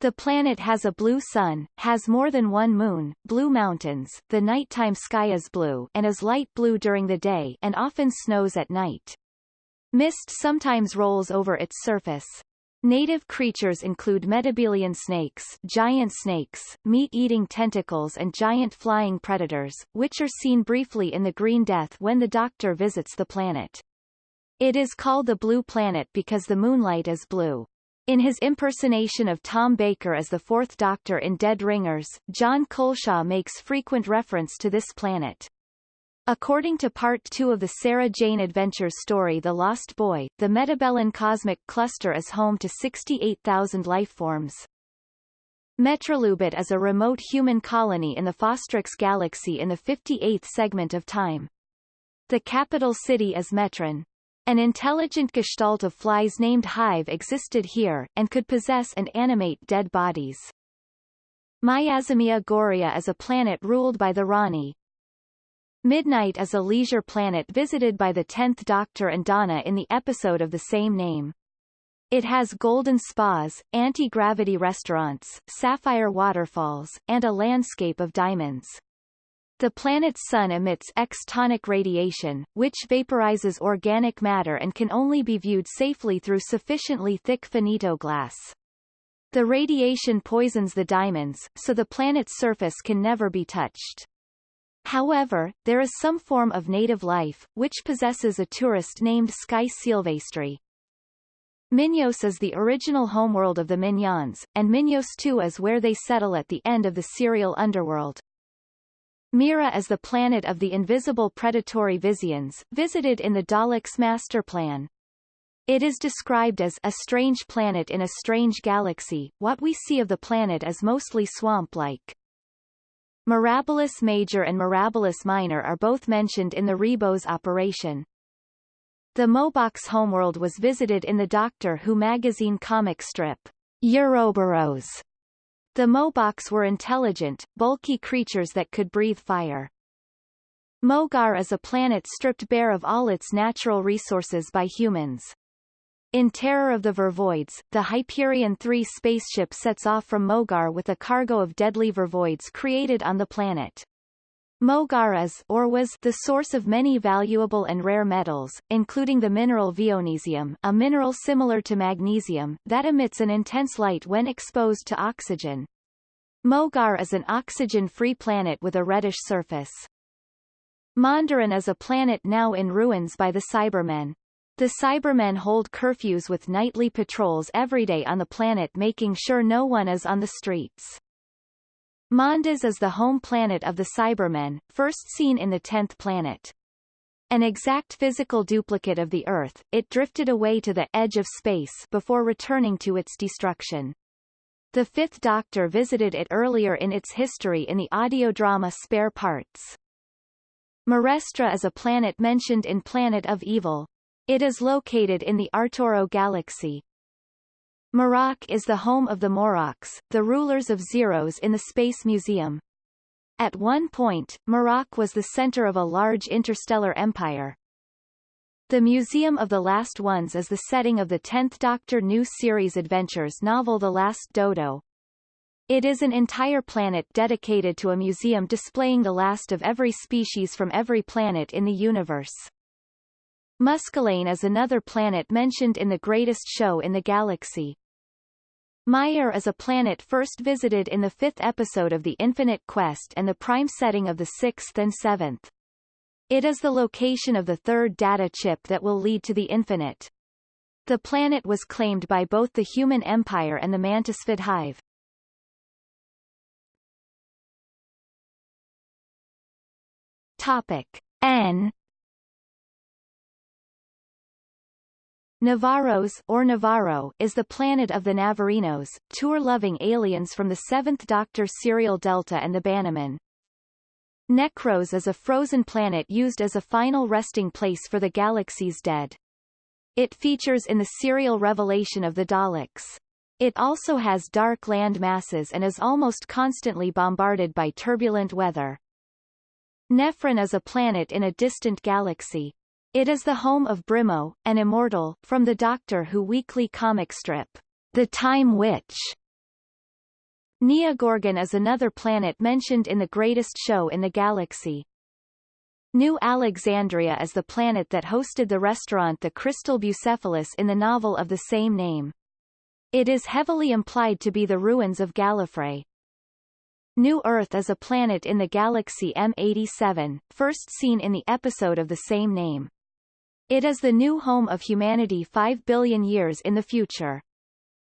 The planet has a blue sun, has more than one moon, blue mountains, the nighttime sky is blue and is light blue during the day and often snows at night. Mist sometimes rolls over its surface. Native creatures include metabelian snakes, giant snakes, meat-eating tentacles and giant flying predators, which are seen briefly in The Green Death when the Doctor visits the planet. It is called the Blue Planet because the moonlight is blue. In his impersonation of Tom Baker as the Fourth Doctor in Dead Ringers, John Culshaw makes frequent reference to this planet. According to Part 2 of the Sarah Jane Adventures story The Lost Boy, the Metabellin cosmic cluster is home to 68,000 lifeforms. Metrolubit is a remote human colony in the Fostrix galaxy in the 58th segment of time. The capital city is Metron. An intelligent gestalt of flies named Hive existed here, and could possess and animate dead bodies. Miasmia Goria is a planet ruled by the Rani, Midnight is a leisure planet visited by the Tenth Doctor and Donna in the episode of the same name. It has golden spas, anti-gravity restaurants, sapphire waterfalls, and a landscape of diamonds. The planet's sun emits X-tonic radiation, which vaporizes organic matter and can only be viewed safely through sufficiently thick finito glass. The radiation poisons the diamonds, so the planet's surface can never be touched. However, there is some form of native life, which possesses a tourist named Sky Silvestri. Minyos is the original homeworld of the Minyans, and Minyos 2 is where they settle at the end of the serial underworld. Mira is the planet of the invisible predatory Visians, visited in the Daleks' master plan. It is described as a strange planet in a strange galaxy. What we see of the planet is mostly swamp-like. Mirabilis Major and Mirabilis Minor are both mentioned in the Ribos operation. The Mobox homeworld was visited in the Doctor Who magazine comic strip, Euroboros. The Mobox were intelligent, bulky creatures that could breathe fire. Mogar is a planet stripped bare of all its natural resources by humans. In Terror of the Vervoids, the Hyperion 3 spaceship sets off from Mogar with a cargo of deadly vervoids created on the planet. Mogar is or was the source of many valuable and rare metals, including the mineral vionesium, a mineral similar to magnesium, that emits an intense light when exposed to oxygen. Mogar is an oxygen-free planet with a reddish surface. Mondoran is a planet now in ruins by the Cybermen. The Cybermen hold curfews with nightly patrols every day on the planet making sure no one is on the streets. Mondas is the home planet of the Cybermen, first seen in the 10th planet. An exact physical duplicate of the Earth, it drifted away to the edge of space before returning to its destruction. The Fifth Doctor visited it earlier in its history in the audio drama Spare Parts. Morestra is a planet mentioned in Planet of Evil, it is located in the Arturo galaxy. Marrok is the home of the Moroks, the rulers of Xeros in the Space Museum. At one point, Marrok was the center of a large interstellar empire. The Museum of the Last Ones is the setting of the 10th Doctor New Series Adventures novel The Last Dodo. It is an entire planet dedicated to a museum displaying the last of every species from every planet in the universe. Muscalane is another planet mentioned in The Greatest Show in the Galaxy. Maiar is a planet first visited in the fifth episode of The Infinite Quest and the prime setting of the sixth and seventh. It is the location of the third data chip that will lead to the Infinite. The planet was claimed by both the Human Empire and the Mantisphid Hive. Topic N Navarros or Navarro is the planet of the Navarinos, tour-loving aliens from the Seventh Doctor serial Delta and the Bannermen. Necros is a frozen planet used as a final resting place for the galaxy's dead. It features in the serial Revelation of the Daleks. It also has dark land masses and is almost constantly bombarded by turbulent weather. Nephron is a planet in a distant galaxy. It is the home of Brimo, an immortal, from the Doctor Who weekly comic strip, The Time Witch. Nea Gorgon is another planet mentioned in The Greatest Show in the Galaxy. New Alexandria is the planet that hosted the restaurant The Crystal Bucephalus in the novel of the same name. It is heavily implied to be the ruins of Gallifrey. New Earth is a planet in the galaxy M87, first seen in the episode of the same name. It is the new home of humanity 5 billion years in the future.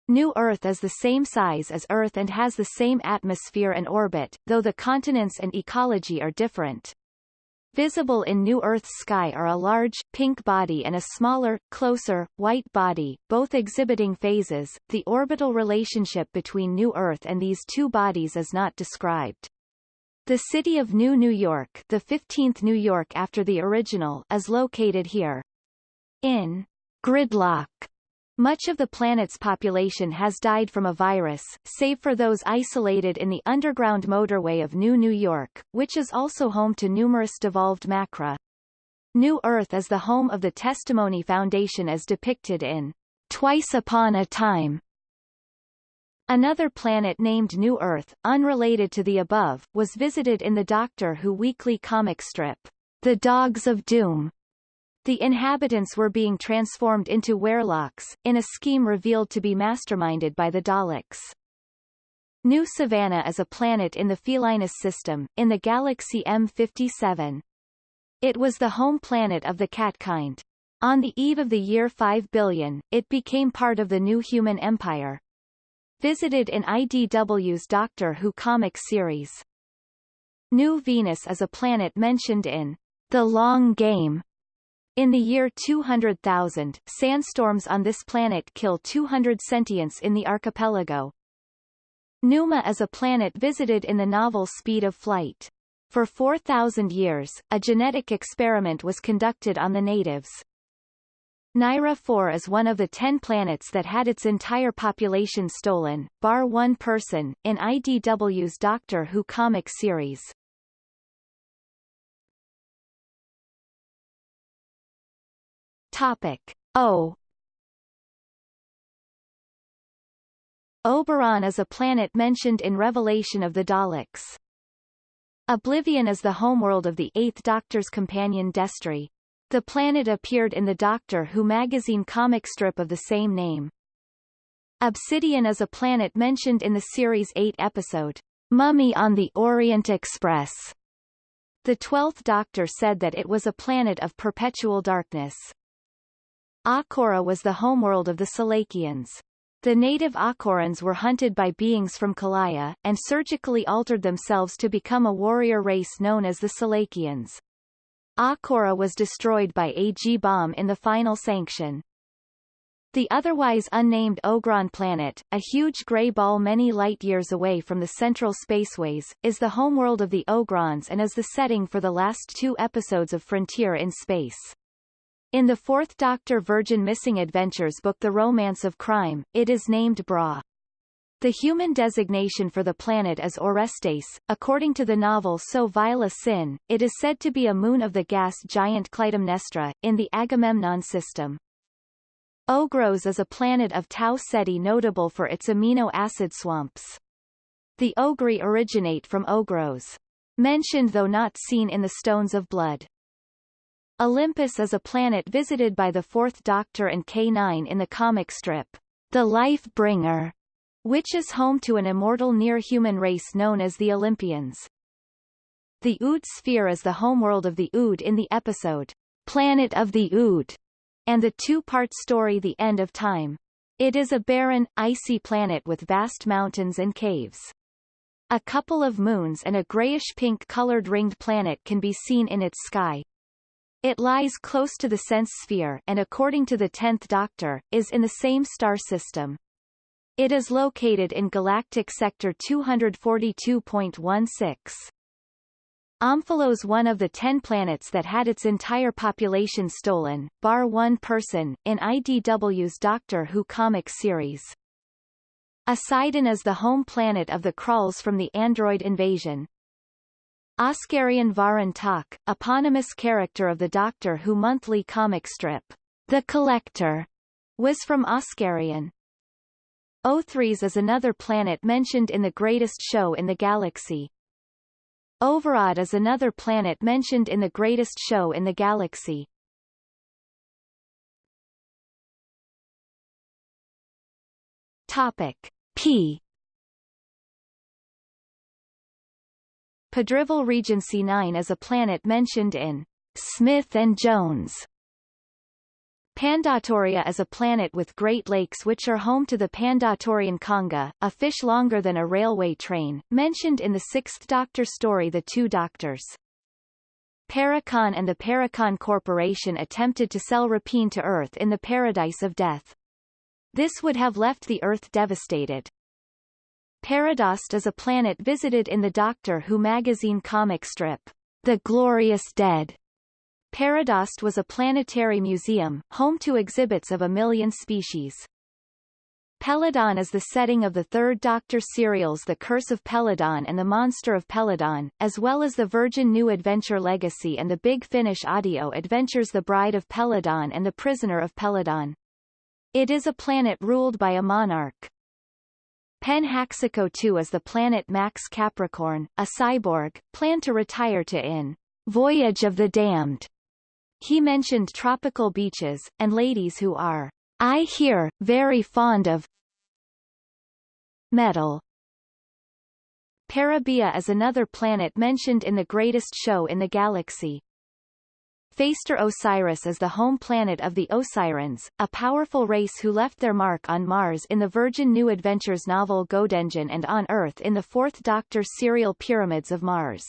New Earth is the same size as Earth and has the same atmosphere and orbit, though the continents and ecology are different. Visible in New Earth's sky are a large, pink body and a smaller, closer, white body, both exhibiting phases. The orbital relationship between New Earth and these two bodies is not described. The city of New New York the 15th New York after the original is located here. In gridlock, much of the planet's population has died from a virus, save for those isolated in the underground motorway of New New York, which is also home to numerous devolved macra. New Earth is the home of the Testimony Foundation as depicted in Twice Upon a Time, Another planet named New Earth, unrelated to the above, was visited in the Doctor Who weekly comic strip, The Dogs of Doom. The inhabitants were being transformed into werelocks, in a scheme revealed to be masterminded by the Daleks. New Savannah is a planet in the Felinus system, in the galaxy M57. It was the home planet of the cat kind. On the eve of the year 5 billion, it became part of the new human empire visited in IDW's Doctor Who comic series. New Venus is a planet mentioned in The Long Game. In the year 200,000, sandstorms on this planet kill 200 sentients in the archipelago. Numa is a planet visited in the novel Speed of Flight. For 4,000 years, a genetic experiment was conducted on the natives. Nyra 4 is one of the ten planets that had its entire population stolen, bar one person, in IDW's Doctor Who comic series. Topic O Oberon is a planet mentioned in Revelation of the Daleks. Oblivion is the homeworld of the Eighth Doctor's companion Destrii. The planet appeared in the Doctor Who magazine comic strip of the same name. Obsidian is a planet mentioned in the series' 8 episode, Mummy on the Orient Express. The Twelfth Doctor said that it was a planet of perpetual darkness. Akora was the homeworld of the Salakians. The native Akorans were hunted by beings from Kalaya, and surgically altered themselves to become a warrior race known as the Salakians. Akhora was destroyed by a G-bomb in the final sanction. The otherwise unnamed Ogron planet, a huge gray ball many light-years away from the central spaceways, is the homeworld of the Ogrons and is the setting for the last two episodes of Frontier in Space. In the Fourth Doctor Virgin Missing Adventures book The Romance of Crime, it is named Bra. The human designation for the planet is Orestes. According to the novel So Vile a Sin, it is said to be a moon of the gas giant Clytemnestra, in the Agamemnon system. Ogros is a planet of Tau Ceti notable for its amino acid swamps. The Ogri originate from Ogros. Mentioned though not seen in the Stones of Blood. Olympus is a planet visited by the Fourth Doctor and K9 in the comic strip, The Life Bringer, which is home to an immortal near-human race known as the Olympians. The Ood sphere is the homeworld of the Ood in the episode, Planet of the Ood, and the two-part story The End of Time. It is a barren, icy planet with vast mountains and caves. A couple of moons and a grayish-pink colored ringed planet can be seen in its sky, it lies close to the Sense sphere and according to the Tenth Doctor, is in the same star system. It is located in galactic sector 242.16. Omphalos one of the ten planets that had its entire population stolen, bar one person, in IDW's Doctor Who comic series. Oseidon is the home planet of the Kraals from the android invasion. Oscarian Varan eponymous character of the Doctor Who monthly comic strip, The Collector, was from Oscarian. O3s is another planet mentioned in The Greatest Show in the Galaxy. Overod is another planet mentioned in The Greatest Show in the Galaxy. Topic P Padrival Regency 9 is a planet mentioned in Smith and Jones Pandatoria is a planet with Great Lakes which are home to the Pandatorian conga, a fish longer than a railway train, mentioned in the Sixth Doctor story The Two Doctors. Parakon and the Parakon Corporation attempted to sell Rapine to Earth in the Paradise of Death. This would have left the Earth devastated. Paradost is a planet visited in the Doctor Who magazine comic strip, The Glorious Dead. Paradost was a planetary museum, home to exhibits of a million species. Peladon is the setting of the third Doctor serials The Curse of Peladon and The Monster of Peladon, as well as the Virgin New Adventure Legacy and the Big Finish audio adventures The Bride of Peladon and The Prisoner of Peladon. It is a planet ruled by a monarch. Penhaxico 2 is the planet Max Capricorn, a cyborg, planned to retire to in Voyage of the Damned. He mentioned tropical beaches, and ladies who are, I hear, very fond of metal. Parabia is another planet mentioned in The Greatest Show in the Galaxy. Phaester Osiris is the home planet of the Osirans, a powerful race who left their mark on Mars in the Virgin New Adventures novel GodEngine and on Earth in the Fourth Doctor serial Pyramids of Mars.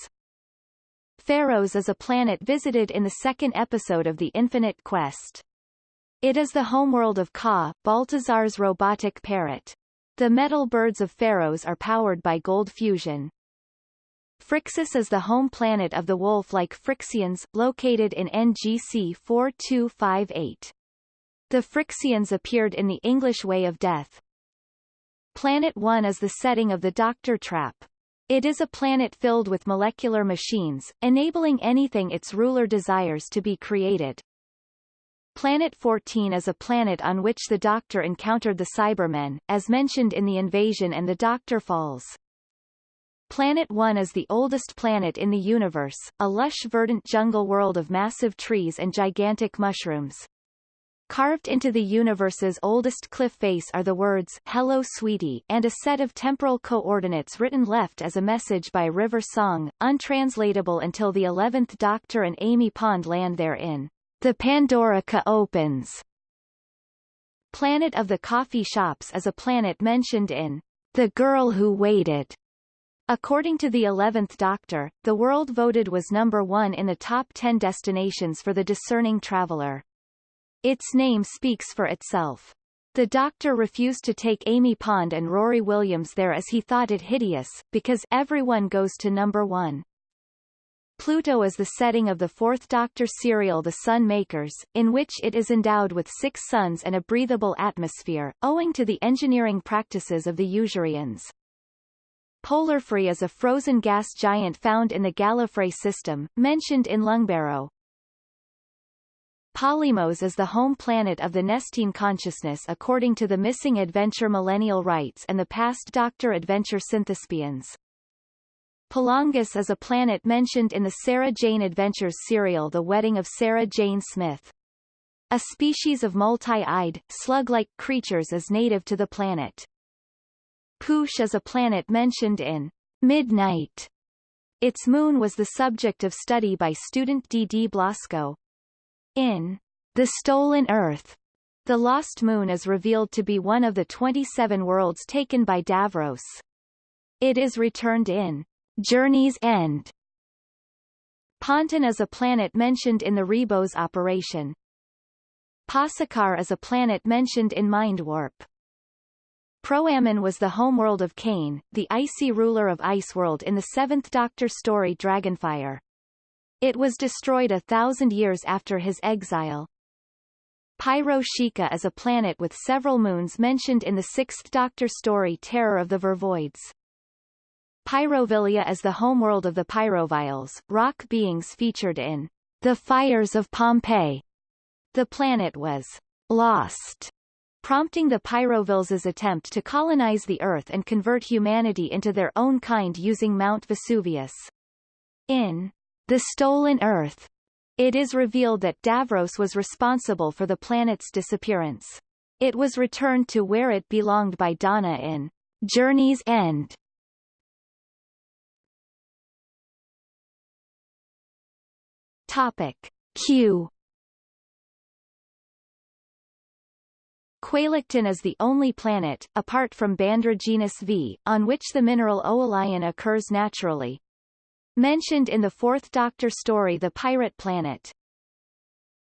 Pharos is a planet visited in the second episode of The Infinite Quest. It is the homeworld of Caw, Baltazar's robotic parrot. The metal birds of Pharos are powered by gold fusion. Phrixus is the home planet of the wolf-like Phryxians, located in NGC 4258. The Phryxians appeared in the English Way of Death. Planet 1 is the setting of the Doctor Trap. It is a planet filled with molecular machines, enabling anything its ruler desires to be created. Planet 14 is a planet on which the Doctor encountered the Cybermen, as mentioned in the invasion and the Doctor falls. Planet 1 is the oldest planet in the universe, a lush verdant jungle world of massive trees and gigantic mushrooms. Carved into the universe's oldest cliff face are the words Hello Sweetie and a set of temporal coordinates written left as a message by River Song, untranslatable until the 11th Doctor and Amy Pond land therein. The Pandorica opens. Planet of the Coffee Shops is a planet mentioned in The Girl Who Waited According to the 11th Doctor, the world voted was number one in the top 10 destinations for the discerning traveler. Its name speaks for itself. The Doctor refused to take Amy Pond and Rory Williams there as he thought it hideous, because everyone goes to number one. Pluto is the setting of the Fourth Doctor serial The Sun Makers, in which it is endowed with six suns and a breathable atmosphere, owing to the engineering practices of the Usurians. Polarfrey is a frozen gas giant found in the Gallifrey system, mentioned in Lungbarrow. Polymos is the home planet of the Nestene consciousness according to the Missing Adventure Millennial Rites and the past Doctor Adventure Synthespians. Polongus is a planet mentioned in the Sarah Jane Adventures serial The Wedding of Sarah Jane Smith. A species of multi-eyed, slug-like creatures is native to the planet. Poosh is a planet mentioned in Midnight. Its moon was the subject of study by student D. D. Blasco. In The Stolen Earth, the lost moon is revealed to be one of the 27 worlds taken by Davros. It is returned in Journey's End. Ponton is a planet mentioned in the Ribos operation. Pacicar is a planet mentioned in Mind Warp. Was the homeworld of Kane, the icy ruler of Iceworld in the Seventh Doctor story Dragonfire. It was destroyed a thousand years after his exile. Pyro Sheikah is a planet with several moons mentioned in the Sixth Doctor story Terror of the Vervoids. Pyrovilia is the homeworld of the Pyroviles, rock beings featured in The Fires of Pompeii. The planet was lost, prompting the Pyroviles' attempt to colonize the Earth and convert humanity into their own kind using Mount Vesuvius. In The Stolen Earth, it is revealed that Davros was responsible for the planet's disappearance. It was returned to where it belonged by Donna in Journey's End, Topic Q Qualactin is the only planet, apart from Bandraginus V, on which the mineral oolion occurs naturally. Mentioned in the Fourth Doctor story The Pirate Planet.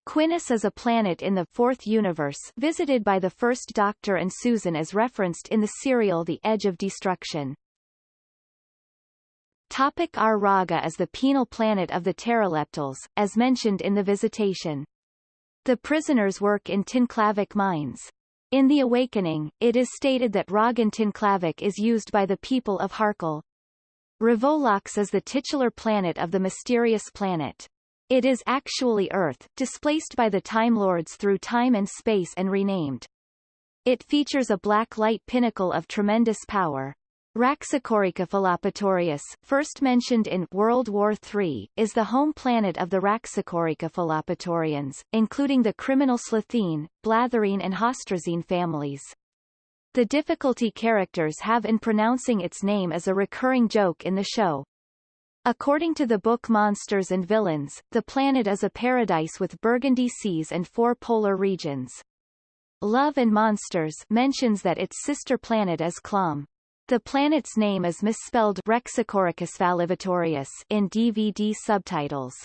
Quinnus is a planet in the Fourth Universe visited by the First Doctor and Susan as referenced in the serial The Edge of Destruction. Topic Ar Raga is the penal planet of the Terileptils, as mentioned in the Visitation. The prisoners work in Tinclavic mines. In The Awakening, it is stated that Ragan Tinclavic is used by the people of Hakol. Ravolox is the titular planet of the mysterious planet. It is actually Earth, displaced by the Time Lords through time and space and renamed. It features a black light pinnacle of tremendous power. Raxacoricofallapatorius, first mentioned in World War III, is the home planet of the Raxacoricofallapatorians, including the criminal Slitheen, Blathereen and Hostrazeem families. The difficulty characters have in pronouncing its name is a recurring joke in the show. According to the book Monsters and Villains, the planet is a paradise with burgundy seas and four polar regions. Love and Monsters mentions that its sister planet is Clom. The planet's name is misspelled Rexacoricus in DVD subtitles.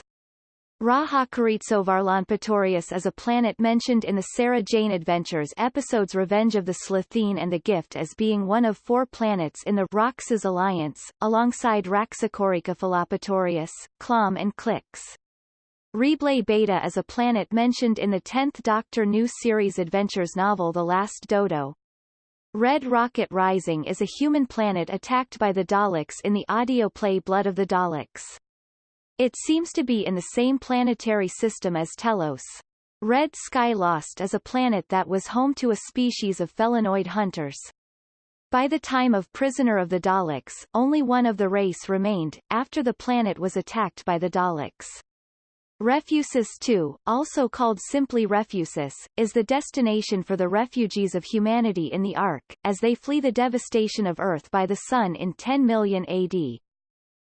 Raxacoricovarlonpatorius is a planet mentioned in the Sarah Jane Adventures episodes Revenge of the Slitheen and The Gift as being one of four planets in the Raxas Alliance, alongside Raxacoricofallapatorius, Clom and Clix. Reblay Beta is a planet mentioned in the 10th Doctor New Series Adventures novel The Last Dodo. Red Rocket Rising is a human planet attacked by the Daleks in the audio play Blood of the Daleks. It seems to be in the same planetary system as Telos. Red Sky Lost is a planet that was home to a species of felinoid hunters. By the time of Prisoner of the Daleks, only one of the race remained, after the planet was attacked by the Daleks. Refusis II, also called simply Refusis, is the destination for the refugees of humanity in the Ark, as they flee the devastation of Earth by the Sun in 10 million AD.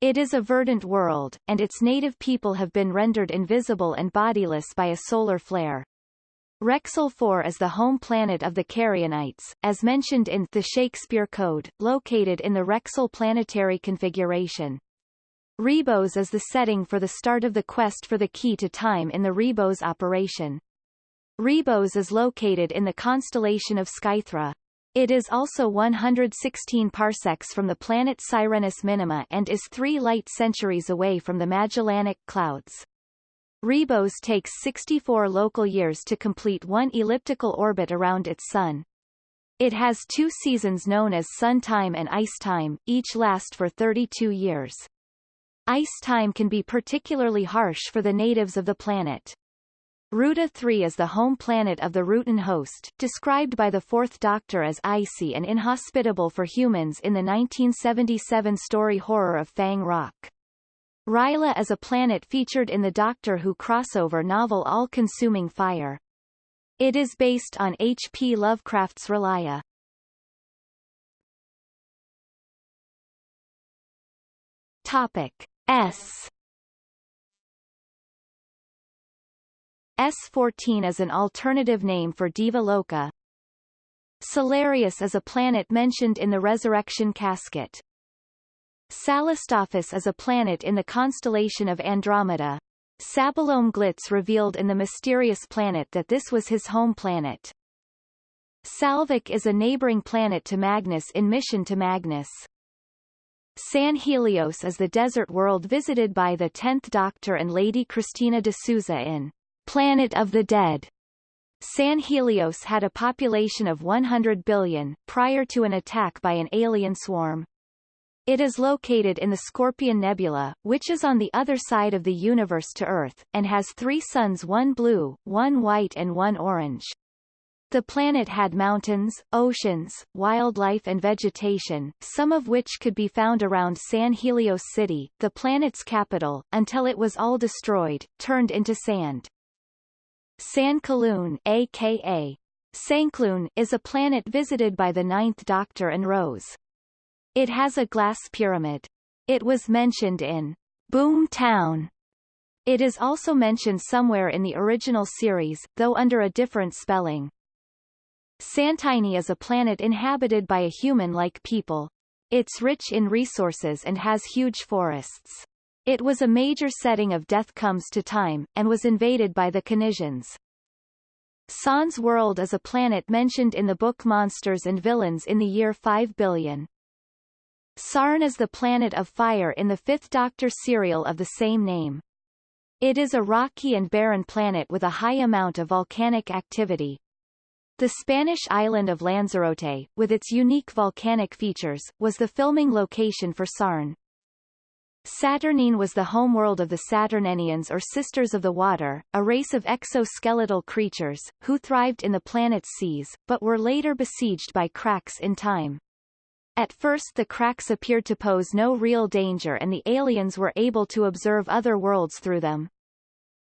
It is a verdant world, and its native people have been rendered invisible and bodiless by a solar flare. Rexel 4 is the home planet of the Carrionites, as mentioned in The Shakespeare Code, located in the Rexel planetary configuration. Ribos is the setting for the start of the quest for the key to time in the Ribos operation. Ribos is located in the constellation of Skythra. It is also 116 parsecs from the planet Sirenus Minima and is three light centuries away from the Magellanic Clouds. Ribos takes 64 local years to complete one elliptical orbit around its Sun. It has two seasons known as sun time and ice time, each last for 32 years. Ice time can be particularly harsh for the natives of the planet. Ruta 3 is the home planet of the Rutan host, described by the Fourth Doctor as icy and inhospitable for humans in the 1977 story horror of Fang Rock. R'lyeh is a planet featured in the Doctor Who crossover novel All-Consuming Fire. It is based on H. P. Lovecraft's R'lyeh. Topic S S14 is an alternative name for Deva Loka. Salarius is a planet mentioned in the Resurrection Casket. Salostophus is a planet in the constellation of Andromeda. Sabalom Glitz revealed in The Mysterious Planet that this was his home planet. Salvik is a neighboring planet to Magnus in Mission to Magnus. San Helios is the desert world visited by the Tenth Doctor and Lady Christina de Souza in Planet of the Dead. San Helios had a population of 100 billion, prior to an attack by an alien swarm. It is located in the Scorpion Nebula, which is on the other side of the universe to Earth, and has three suns one blue, one white and one orange. The planet had mountains, oceans, wildlife and vegetation, some of which could be found around San Helios City, the planet's capital, until it was all destroyed, turned into sand. San Kalun aka Sankloon, is a planet visited by the Ninth Doctor and Rose. It has a glass pyramid. It was mentioned in Boom Town. It is also mentioned somewhere in the original series, though under a different spelling. Santini is a planet inhabited by a human-like people. It's rich in resources and has huge forests. It was a major setting of Death Comes to Time, and was invaded by the Kynesians. Sans world is a planet mentioned in the book Monsters and Villains in the year 5 billion. Sarn is the planet of fire in the Fifth Doctor serial of the same name. It is a rocky and barren planet with a high amount of volcanic activity. The Spanish island of Lanzarote, with its unique volcanic features, was the filming location for Sarn. Saturnyne was the homeworld of the Saturnynians or Sisters of the Water, a race of exoskeletal creatures, who thrived in the planet's seas, but were later besieged by cracks in time. At first the cracks appeared to pose no real danger and the aliens were able to observe other worlds through them.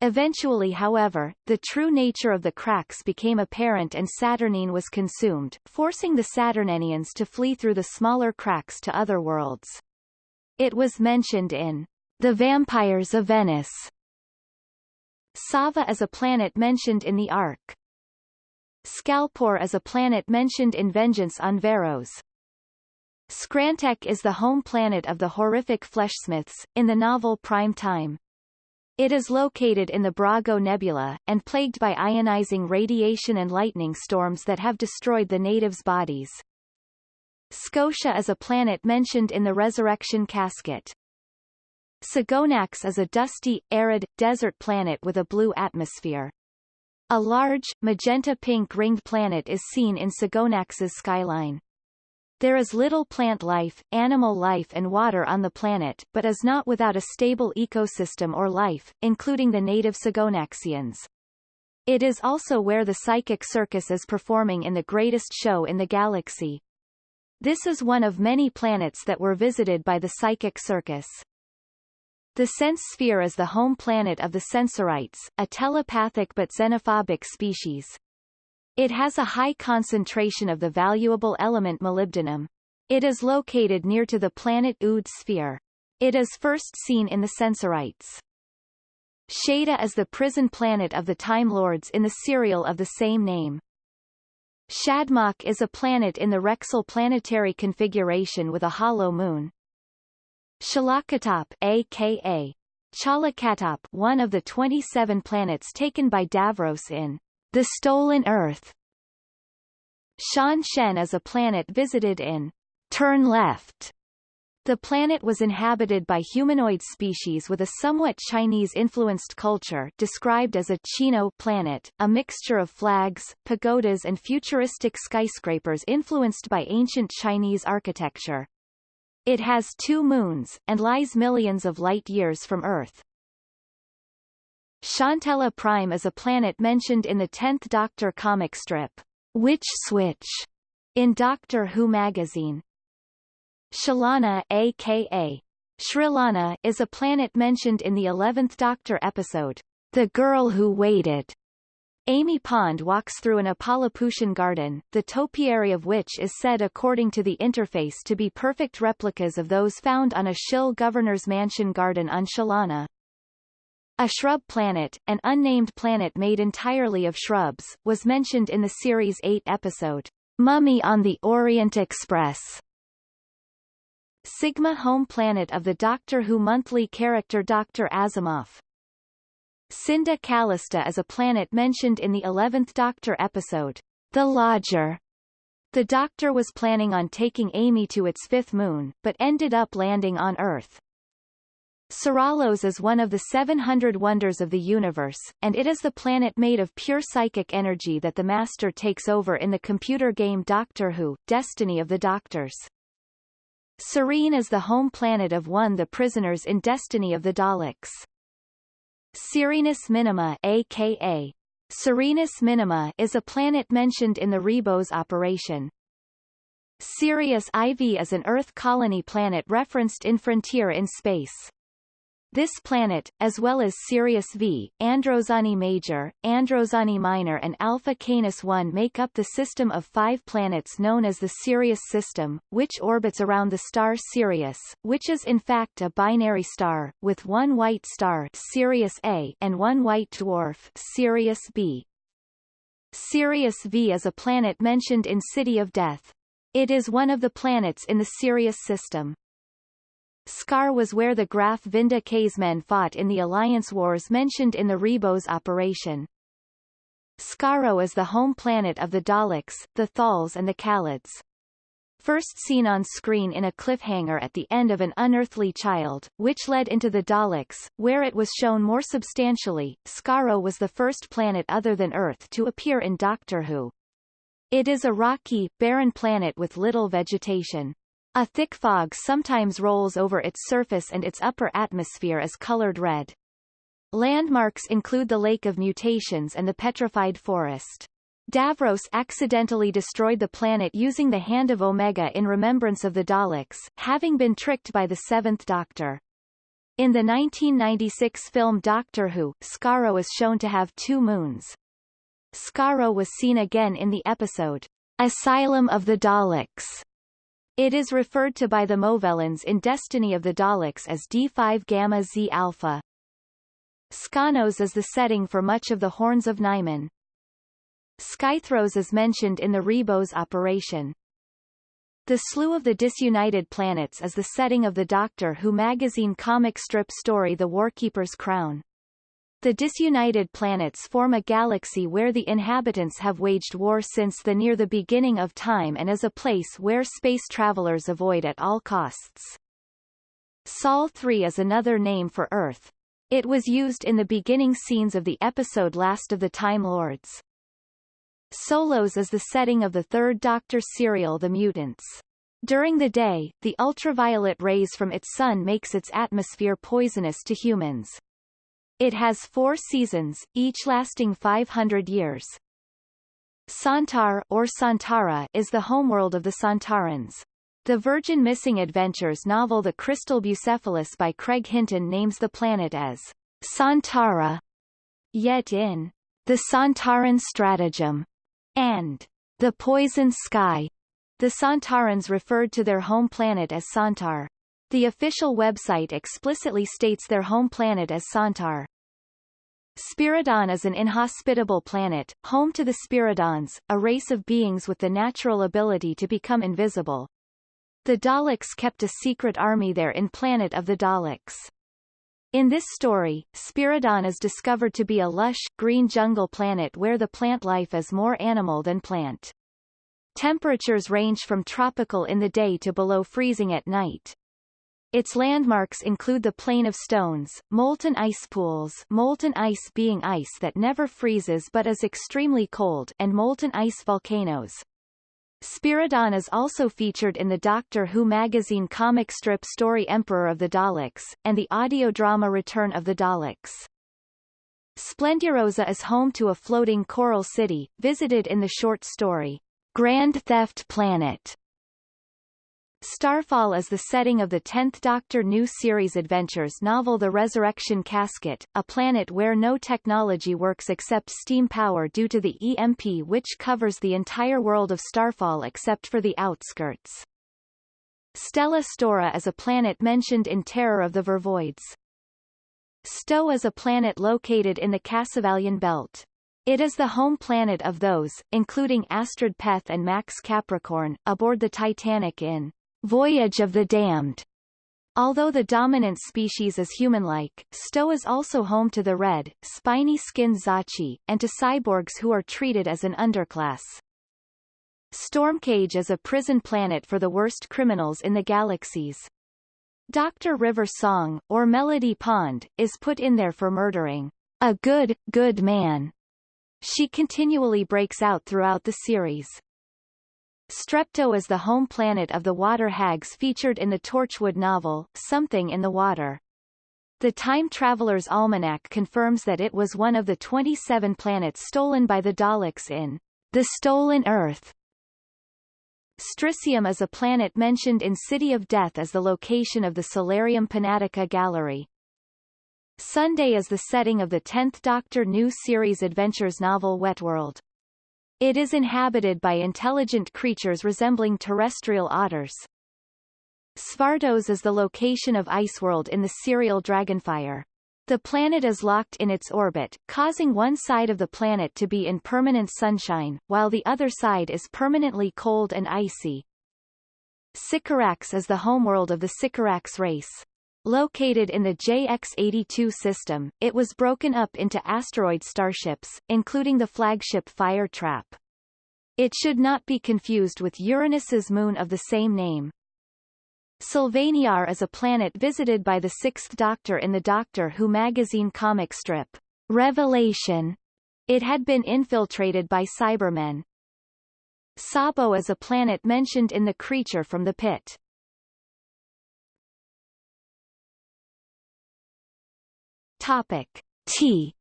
Eventually however, the true nature of the cracks became apparent and Saturnyne was consumed, forcing the Saturnynians to flee through the smaller cracks to other worlds. It was mentioned in The Vampires of Venice. Sava is a planet mentioned in the Ark. Scalpor is a planet mentioned in Vengeance on Varos. Scrantek is the home planet of the horrific Fleshsmiths, in the novel Prime Time. It is located in the Brago Nebula, and plagued by ionizing radiation and lightning storms that have destroyed the natives' bodies. Scotia is a planet mentioned in the Resurrection Casket. Sagonax is a dusty, arid, desert planet with a blue atmosphere. A large, magenta-pink ringed planet is seen in Sagonax's skyline. There is little plant life, animal life and water on the planet, but is not without a stable ecosystem or life, including the native Sagonaxians. It is also where the Psychic Circus is performing in the greatest show in the galaxy, this is one of many planets that were visited by the Psychic Circus. The Sense Sphere is the home planet of the Sensorites, a telepathic but xenophobic species. It has a high concentration of the valuable element molybdenum. It is located near to the planet Ood sphere. It is first seen in the Sensorites. Shada is the prison planet of the Time Lords in the serial of the same name. Shadmock is a planet in the Rexel planetary configuration with a hollow moon. Shalakatop aka Chalakatop one of the 27 planets taken by Davros in The Stolen Earth Shan Shen is a planet visited in Turn Left. The planet was inhabited by humanoid species with a somewhat Chinese-influenced culture described as a Chino planet, a mixture of flags, pagodas and futuristic skyscrapers influenced by ancient Chinese architecture. It has two moons, and lies millions of light-years from Earth. Chantella Prime is a planet mentioned in the 10th Doctor comic strip, Witch Switch, in Doctor Who magazine. Shalana aka Shrilana is a planet mentioned in the 11th Doctor episode, The Girl Who Waited. Amy Pond walks through an Apalapucian garden, the topiary of which is said according to the interface to be perfect replicas of those found on a Shill governor's mansion garden on Shalana. A shrub planet, an unnamed planet made entirely of shrubs, was mentioned in the series 8 episode, Mummy on the Orient Express. Sigma home planet of the Doctor Who monthly character Dr. Asimov. Cinda Callista is a planet mentioned in the 11th Doctor episode, The Lodger. The Doctor was planning on taking Amy to its fifth moon, but ended up landing on Earth. Seralos is one of the 700 wonders of the universe, and it is the planet made of pure psychic energy that the Master takes over in the computer game Doctor Who, Destiny of the Doctors. Serene is the home planet of one the prisoners in Destiny of the Daleks. Sirenus Minima aka Serenus Minima is a planet mentioned in the Ribos operation. Sirius IV is an Earth colony planet referenced in Frontier in Space. This planet, as well as Sirius V, Androzani Major, Androzani Minor and Alpha Canis 1 make up the system of five planets known as the Sirius system, which orbits around the star Sirius, which is in fact a binary star, with one white star Sirius A and one white dwarf Sirius B. Sirius V is a planet mentioned in City of Death. It is one of the planets in the Sirius system. Scar was where the Graff Vynda-K's men fought in the Alliance Wars mentioned in the Ribos operation. Skaro is the home planet of the Daleks, the Thals and the Kaleds. First seen on screen in a cliffhanger at the end of An Unearthly Child, which led into the Daleks, where it was shown more substantially, Skaro was the first planet other than Earth to appear in Doctor Who. It is a rocky, barren planet with little vegetation. A thick fog sometimes rolls over its surface and its upper atmosphere is colored red. Landmarks include the Lake of Mutations and the Petrified Forest. Davros accidentally destroyed the planet using the Hand of Omega in remembrance of the Daleks, having been tricked by the Seventh Doctor. In the 1996 film Doctor Who, Skaro is shown to have two moons. Skaro was seen again in the episode, Asylum of the Daleks, it is referred to by the Movellans in Destiny of the Daleks as D5 Gamma Z Alpha. Skonnos is the setting for much of the Horns of Nimon. Skythros is mentioned in the Ribos operation. The Slew of the Disunited Planets is the setting of the Doctor Who magazine comic strip story The Warkeeper's Crown. The disunited planets form a galaxy where the inhabitants have waged war since the near the beginning of time and is a place where space travelers avoid at all costs. Sol 3 is another name for Earth. It was used in the beginning scenes of the episode Last of the Time Lords. Solos is the setting of the third Doctor serial The Mutants. During the day, the ultraviolet rays from its sun makes its atmosphere poisonous to humans. It has four seasons, each lasting 500 years. Sontar or Sontara is the homeworld of the Sontarans. The Virgin Missing Adventures novel The Crystal Bucephalus by Craig Hinton names the planet as Sontara. Yet in The Sontaran Stratagem and The Poison Sky, the Sontarans referred to their home planet as Sontar. The official website explicitly states their home planet as Sontar. Spiridon is an inhospitable planet, home to the Spiridons, a race of beings with the natural ability to become invisible. The Daleks kept a secret army there in Planet of the Daleks. In this story, Spiridon is discovered to be a lush, green jungle planet where the plant life is more animal than plant. Temperatures range from tropical in the day to below freezing at night. Its landmarks include the Plain of Stones, molten ice pools molten ice being ice that never freezes but is extremely cold and molten ice volcanoes. Spiridon is also featured in the Doctor Who magazine comic strip story Emperor of the Daleks, and the audio drama Return of the Daleks. Splendirosa is home to a floating coral city, visited in the short story, Grand Theft Planet, Starfall is the setting of the 10th Doctor New Series Adventures novel The Resurrection Casket, a planet where no technology works except steam power due to the EMP which covers the entire world of Starfall except for the outskirts. Stella Stora is a planet mentioned in Terror of the Vervoids. Sto is a planet located in the Cassavalian belt. It is the home planet of those, including Astrid Peth and Max Capricorn, aboard the Titanic in Voyage of the Damned. Although the dominant species is human-like, Sto is also home to the red, spiny-skinned Zocci, and to cyborgs who are treated as an underclass. Stormcage is a prison planet for the worst criminals in the galaxies. Dr. River Song, or Melody Pond, is put in there for murdering a good, good man. She continually breaks out throughout the series. Strepto is the home planet of the water hags featured in the Torchwood novel, Something in the Water. The Time Traveler's Almanac confirms that it was one of the 27 planets stolen by the Daleks in The Stolen Earth. Stricium is a planet mentioned in City of Death as the location of the Solarium Panatica Gallery. Sunday is the setting of the 10th Doctor New Series Adventures novel Wetworld. It is inhabited by intelligent creatures resembling terrestrial otters. Svartos is the location of Iceworld in the serial Dragonfire. The planet is locked in its orbit, causing one side of the planet to be in permanent sunshine, while the other side is permanently cold and icy. Sycorax is the homeworld of the Sycorax race. Located in the JX-82 system, it was broken up into asteroid starships, including the flagship Fire Trap. It should not be confused with Uranus's moon of the same name. Sylvaniar is a planet visited by the Sixth Doctor in the Doctor Who magazine comic strip, Revelation. It had been infiltrated by Cybermen. Sabo is a planet mentioned in The Creature from the Pit. Topic T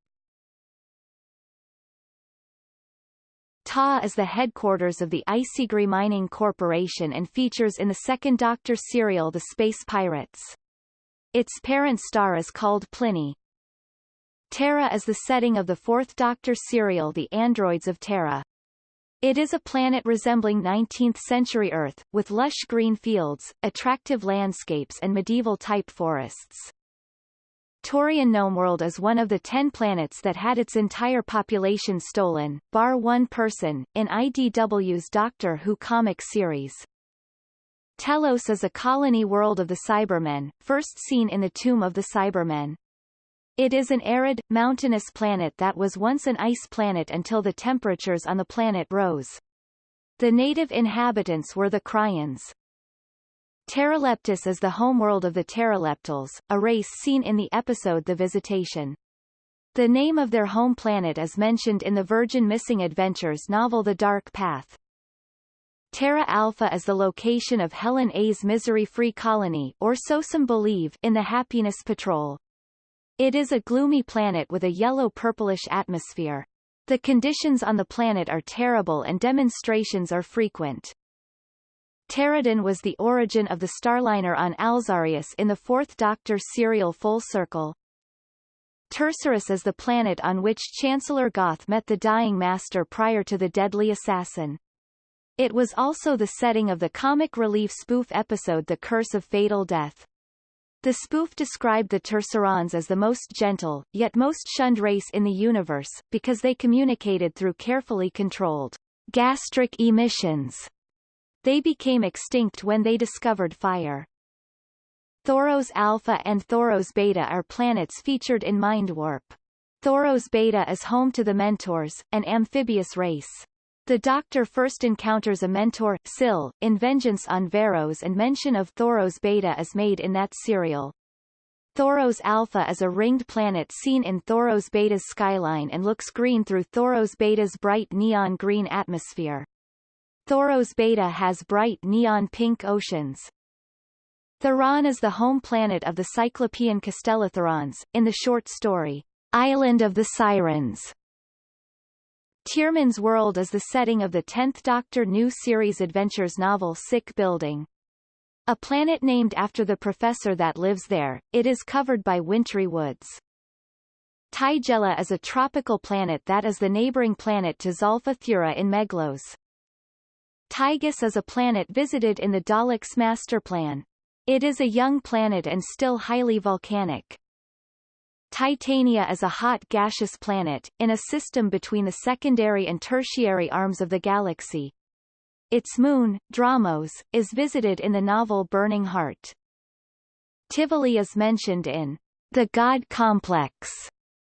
Ta is the headquarters of the Isigri Mining Corporation and features in the second Doctor serial The Space Pirates. Its parent star is called Pliny. Tara is the setting of the fourth Doctor serial The Androids of Tara. It is a planet resembling 19th-century Earth, with lush green fields, attractive landscapes and medieval-type forests. Taurian Gnomeworld is one of the ten planets that had its entire population stolen, bar one person, in IDW's Doctor Who comic series. Telos is a colony world of the Cybermen, first seen in the Tomb of the Cybermen. It is an arid, mountainous planet that was once an ice planet until the temperatures on the planet rose. The native inhabitants were the Cryans. Terileptus is the homeworld of the Terileptils, a race seen in the episode The Visitation. The name of their home planet is mentioned in the Virgin Missing Adventures novel The Dark Path. Terra Alpha is the location of Helen A's misery-free colony or so some believe in the Happiness Patrol. It is a gloomy planet with a yellow-purplish atmosphere. The conditions on the planet are terrible and demonstrations are frequent. Terradon was the origin of the Starliner on Alzarius in the Fourth Doctor serial Full Circle. Tersurus is the planet on which Chancellor Goth met the Dying Master prior to the Deadly Assassin. It was also the setting of the comic relief spoof episode The Curse of Fatal Death. The spoof described the Tersurons as the most gentle, yet most shunned race in the universe, because they communicated through carefully controlled gastric emissions they became extinct when they discovered fire. Thoros Alpha and Thoros Beta are planets featured in Mind Warp. Thoros Beta is home to the Mentors, an amphibious race. The Doctor first encounters a mentor, Sil, in vengeance on Varos and mention of Thoros Beta is made in that serial. Thoros Alpha is a ringed planet seen in Thoros Beta's skyline and looks green through Thoros Beta's bright neon green atmosphere. Thoros Beta has bright neon pink oceans. Theron is the home planet of the Cyclopean Castellotherons, in the short story, Island of the Sirens. Tierman's world is the setting of the 10th Doctor New Series Adventures novel Sick Building. A planet named after the professor that lives there, it is covered by wintry woods. Tigella is a tropical planet that is the neighboring planet to Zolfa-Thura in Meglos. Tygus is a planet visited in the Daleks master plan. It is a young planet and still highly volcanic. Titania is a hot gaseous planet, in a system between the secondary and tertiary arms of the galaxy. Its moon, Dramos, is visited in the novel Burning Heart. Tivoli is mentioned in The God Complex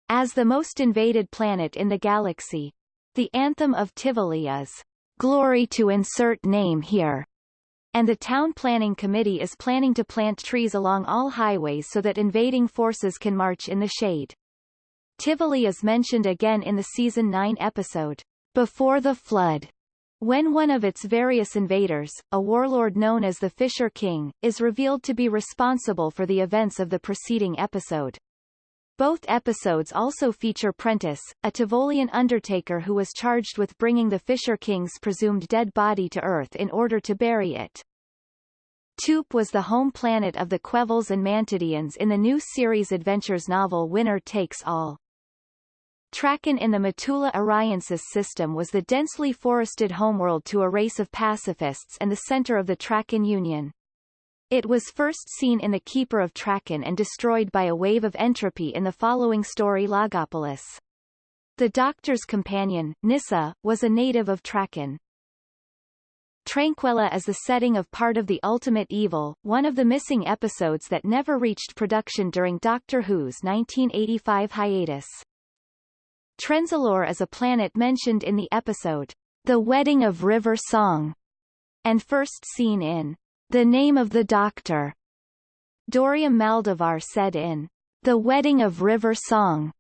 as the most invaded planet in the galaxy. The anthem of Tivoli is Glory to insert name here, and the town planning committee is planning to plant trees along all highways so that invading forces can march in the shade. Tivoli is mentioned again in the season 9 episode, Before the Flood. When one of its various invaders, a warlord known as the Fisher King, is revealed to be responsible for the events of the preceding episode. Both episodes also feature Prentice, a Tivolian undertaker who was charged with bringing the Fisher King's presumed dead body to Earth in order to bury it. Toop was the home planet of the Quevils and Mantidians in the new series Adventures novel Winner Takes All. Traken in the Mettula Orionsis system was the densely forested homeworld to a race of pacifists and the center of the Traken Union. It was first seen in The Keeper of Traken and destroyed by a wave of entropy in the following story Logopolis. The Doctor's companion, Nyssa, was a native of Traken. Tranquilla is the setting of part of The Ultimate Evil, one of the missing episodes that never reached production during Doctor Who's 1985 hiatus. Trenzalore is a planet mentioned in the episode, The Wedding of River Song, and first seen in The Name of the Doctor. Dorium Maldovar said in The Wedding of River Song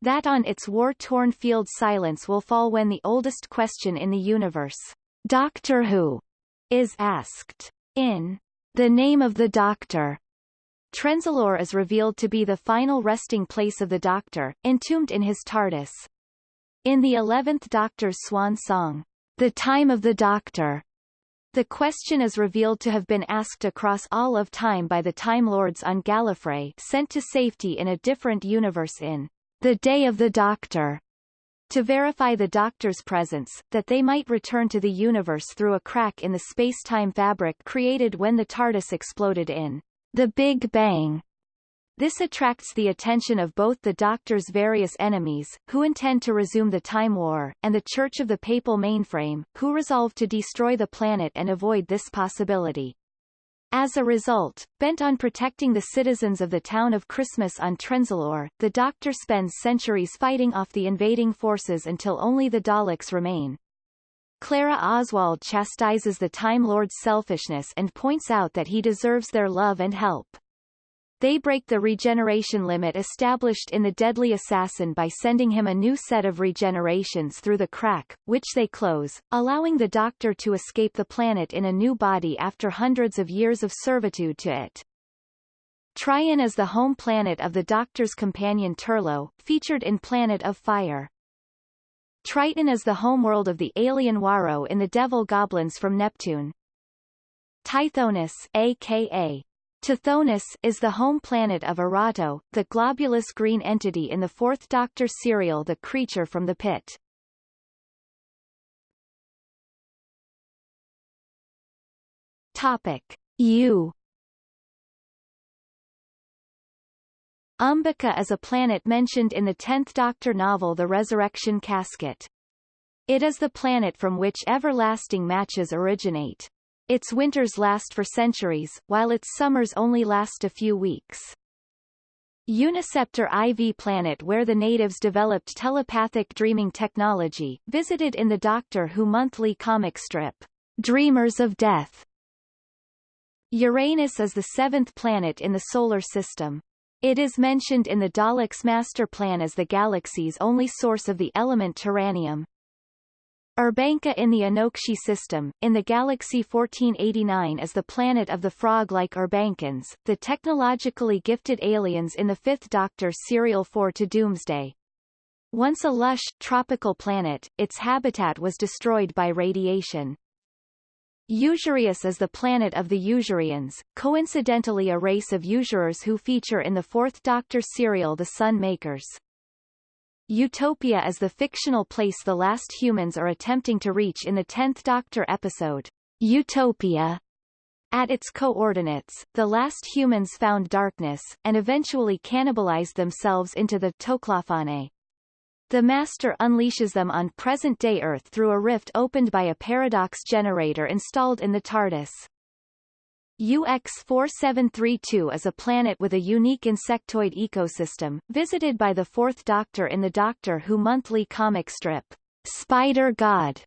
that on its war-torn field silence will fall when the oldest question in the universe, Doctor Who, is asked. In The Name of the Doctor, Trenzalore is revealed to be the final resting place of the Doctor, entombed in his TARDIS. In the eleventh Doctor's swan song, The Time of the Doctor, the question is revealed to have been asked across all of time by the Time Lords on Gallifrey sent to safety in a different universe in The Day of the Doctor, to verify the Doctor's presence, that they might return to the universe through a crack in the space-time fabric created when the TARDIS exploded in the Big Bang. This attracts the attention of both the Doctor's various enemies, who intend to resume the Time War, and the Church of the Papal Mainframe, who resolve to destroy the planet and avoid this possibility. As a result, bent on protecting the citizens of the town of Christmas on Trenzalore, the Doctor spends centuries fighting off the invading forces until only the Daleks remain. Clara Oswald chastises the Time Lord's selfishness and points out that he deserves their love and help. They break the regeneration limit established in The Deadly Assassin by sending him a new set of regenerations through the crack, which they close, allowing the Doctor to escape the planet in a new body after hundreds of years of servitude to it. Trion is the home planet of the Doctor's companion Turlough, featured in Planet of Fire. Triton is the homeworld of the alien Waro in the Devil Goblins from Neptune. Tithonus aka Tithonus is the home planet of Erato, the globulous green entity in the Fourth Doctor serial The Creature from the Pit. Topic U Umbica is a planet mentioned in the Tenth Doctor novel The Resurrection Casket. It is the planet from which everlasting matches originate. Its winters last for centuries, while its summers only last a few weeks. Uniceptor IV planet where the natives developed telepathic dreaming technology, visited in the Doctor Who monthly comic strip, Dreamers of Death. Uranus is the seventh planet in the Solar System. It is mentioned in the Daleks' master plan as the galaxy's only source of the element taranium. Urbanka in the Anokshi system, in the galaxy 1489 is the planet of the frog-like Urbankans, the technologically gifted aliens in the Fifth Doctor serial 4 to Doomsday. Once a lush, tropical planet, its habitat was destroyed by radiation. Usurius is the planet of the Usurians, coincidentally a race of usurers who feature in the Fourth Doctor serial The Sun Makers. Utopia is the fictional place the last humans are attempting to reach in the Tenth Doctor episode, Utopia. At its coordinates, the last humans found darkness, and eventually cannibalized themselves into the Toclafane. The Master unleashes them on present-day Earth through a rift opened by a paradox generator installed in the TARDIS. UX-4732 is a planet with a unique insectoid ecosystem, visited by the Fourth Doctor in the Doctor Who monthly comic strip, Spider God.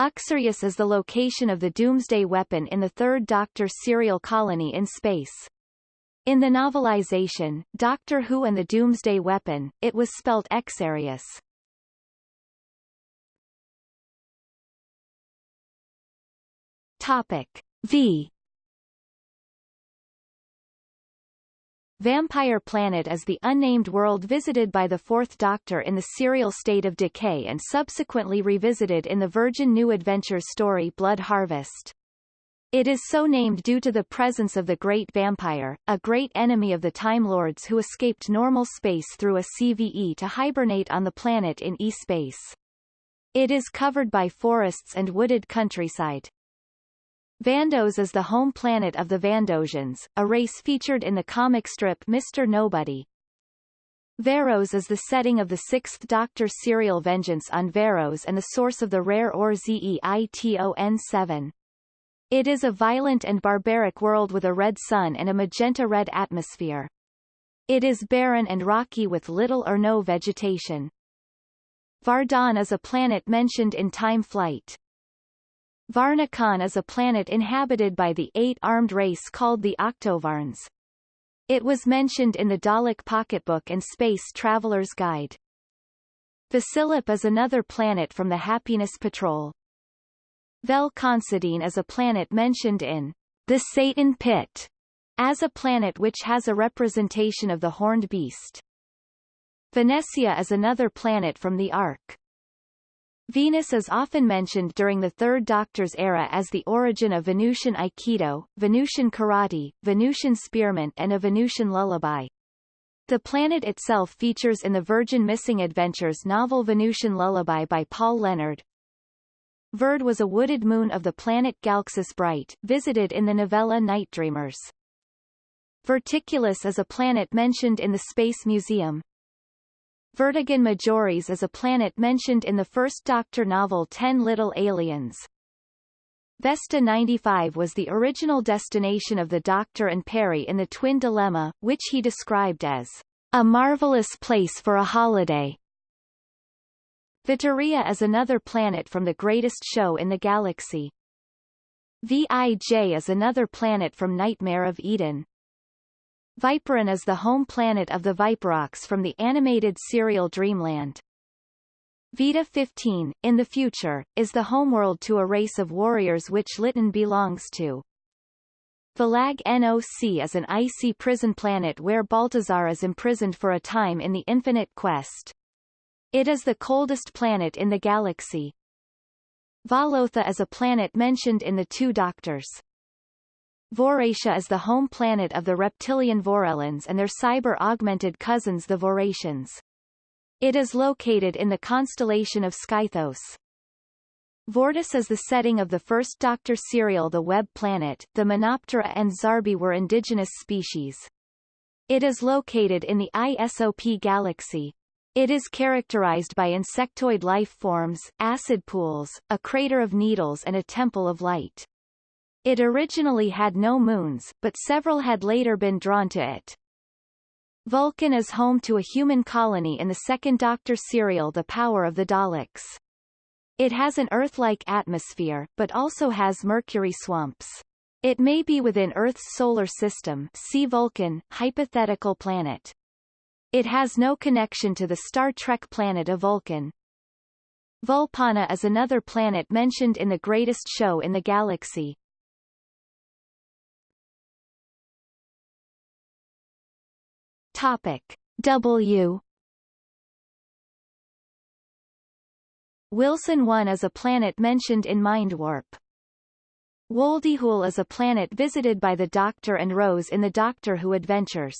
Uxarieus is the location of the Doomsday Weapon in the Third Doctor serial colony in space. In the novelization, Doctor Who and the Doomsday Weapon, it was spelt Xarius. Topic. V Vampire Planet is the unnamed world visited by the Fourth Doctor in the serial State of Decay and subsequently revisited in the Virgin New Adventures story Blood Harvest. It is so named due to the presence of the Great Vampire, a great enemy of the Time Lords who escaped normal space through a CVE to hibernate on the planet in E-space. It is covered by forests and wooded countryside. Vandos is the home planet of the Vandosians, a race featured in the comic strip Mr. Nobody. Varos is the setting of the Sixth Doctor serial Vengeance on Varos and the source of the rare ore Zeiton-7. It is a violent and barbaric world with a red sun and a magenta-red atmosphere. It is barren and rocky with little or no vegetation. Vardan is a planet mentioned in Time Flight. Varnakan is a planet inhabited by the eight-armed race called the Octovarns. It was mentioned in the Dalek Pocketbook and Space Traveler's Guide. Vasilip is another planet from the Happiness Patrol. Vel Consadine is a planet mentioned in The Satan Pit as a planet which has a representation of the horned beast. Venetia is another planet from the Ark. Venus is often mentioned during the Third Doctor's era as the origin of Venusian Aikido, Venusian Karate, Venusian Spearmint and a Venusian lullaby. The planet itself features in the Virgin Missing Adventures novel Venusian Lullaby by Paul Leonard. Verd was a wooded moon of the planet Galxus Bright, visited in the novella Night Dreamers. Verticulus is a planet mentioned in the Space Museum, Vertigan Majoris is a planet mentioned in the first Doctor novel Ten Little Aliens. Vesta 95 was the original destination of the Doctor and Peri in the Twin Dilemma, which he described as a marvelous place for a holiday. Vitoria is another planet from the greatest show in the galaxy. Vij is another planet from Nightmare of Eden. Viperon is the home planet of the Viperox from the animated serial Dreamland. Vita 15, in the future, is the homeworld to a race of warriors which Lytton belongs to. Volag-Noc is an icy prison planet where Baltazar is imprisoned for a time in the Infinite Quest. It is the coldest planet in the galaxy. Valotha is a planet mentioned in the Two Doctors. Voratia is the home planet of the reptilian Vorellans and their cyber-augmented cousins the Vorations. It is located in the constellation of Skythos. Vortis is the setting of the first Doctor serial The Web Planet. The Monoptera and Zarbi were indigenous species. It is located in the ISOP galaxy. It is characterized by insectoid life forms, acid pools, a crater of needles and a temple of light. It originally had no moons, but several had later been drawn to it. Vulcan is home to a human colony in the second Doctor serial The Power of the Daleks. It has an Earth-like atmosphere, but also has mercury swamps. It may be within Earth's solar system see Vulcan, hypothetical planet. It has no connection to the Star Trek planet of Vulcan. Vulpana is another planet mentioned in The Greatest Show in the Galaxy. Topic W Wilson 1 is a planet mentioned in Mind Warp. Woldihul is a planet visited by the Doctor and Rose in the Doctor Who Adventures.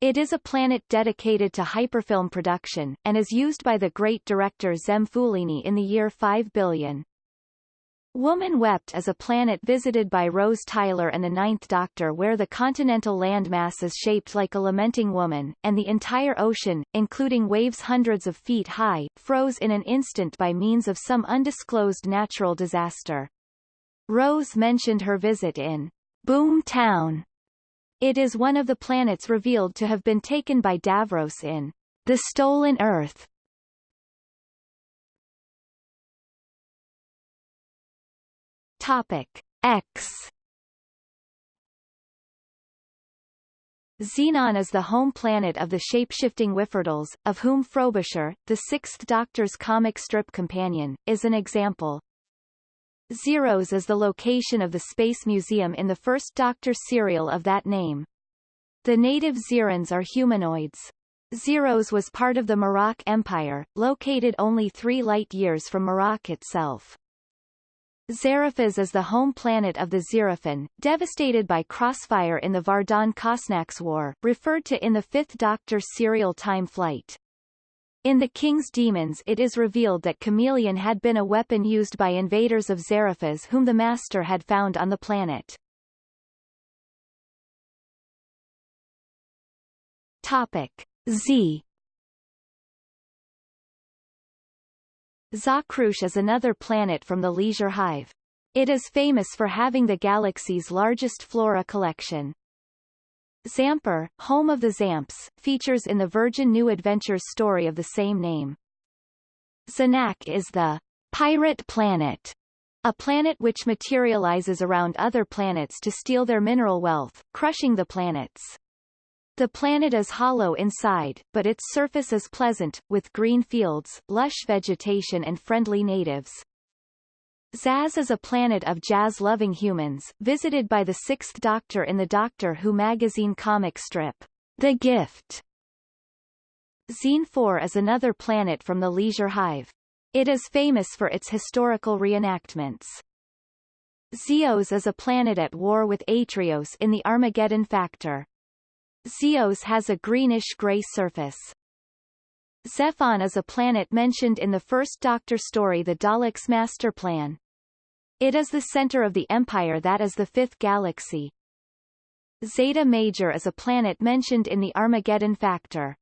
It is a planet dedicated to hyperfilm production, and is used by the great director Zamfulini in the year 5 billion. Woman Wept is a planet visited by Rose Tyler and the Ninth Doctor where the continental landmass is shaped like a lamenting woman, and the entire ocean, including waves hundreds of feet high, froze in an instant by means of some undisclosed natural disaster. Rose mentioned her visit in Boom Town. It is one of the planets revealed to have been taken by Davros in The Stolen Earth, Topic X Xenon is the home planet of the shape-shifting Whifferdills, of whom Frobisher, the Sixth Doctor's comic strip companion, is an example. Xeros is the location of the Space Museum in the first Doctor serial of that name. The native Xerons are humanoids. Xeros was part of the Morok Empire, located only three light-years from Morok itself. Xeraphas is the home planet of the Xeraphin, devastated by crossfire in the Vardon-Kosnax War, referred to in the Fifth Doctor serial Time Flight. In The King's Demons it is revealed that Kamelion had been a weapon used by invaders of Xeraphas whom the Master had found on the planet. Topic Z Zakrush is another planet from the Leisure Hive. It is famous for having the galaxy's largest flora collection. Zamper, home of the Zamps, features in the Virgin New Adventures story of the same name. Zanak is the pirate planet, a planet which materializes around other planets to steal their mineral wealth, crushing the planets. The planet is hollow inside, but its surface is pleasant, with green fields, lush vegetation and friendly natives. Zaz is a planet of jazz-loving humans, visited by the Sixth Doctor in the Doctor Who magazine comic strip, The Gift. Xene 4 is another planet from the Leisure Hive. It is famous for its historical reenactments. Zeos is a planet at war with Atrios in the Armageddon Factor. Zeos has a greenish-gray surface. Zephon is a planet mentioned in the first Doctor story The Daleks' Master Plan. It is the center of the Empire that is the fifth galaxy. Zeta Major is a planet mentioned in the Armageddon Factor.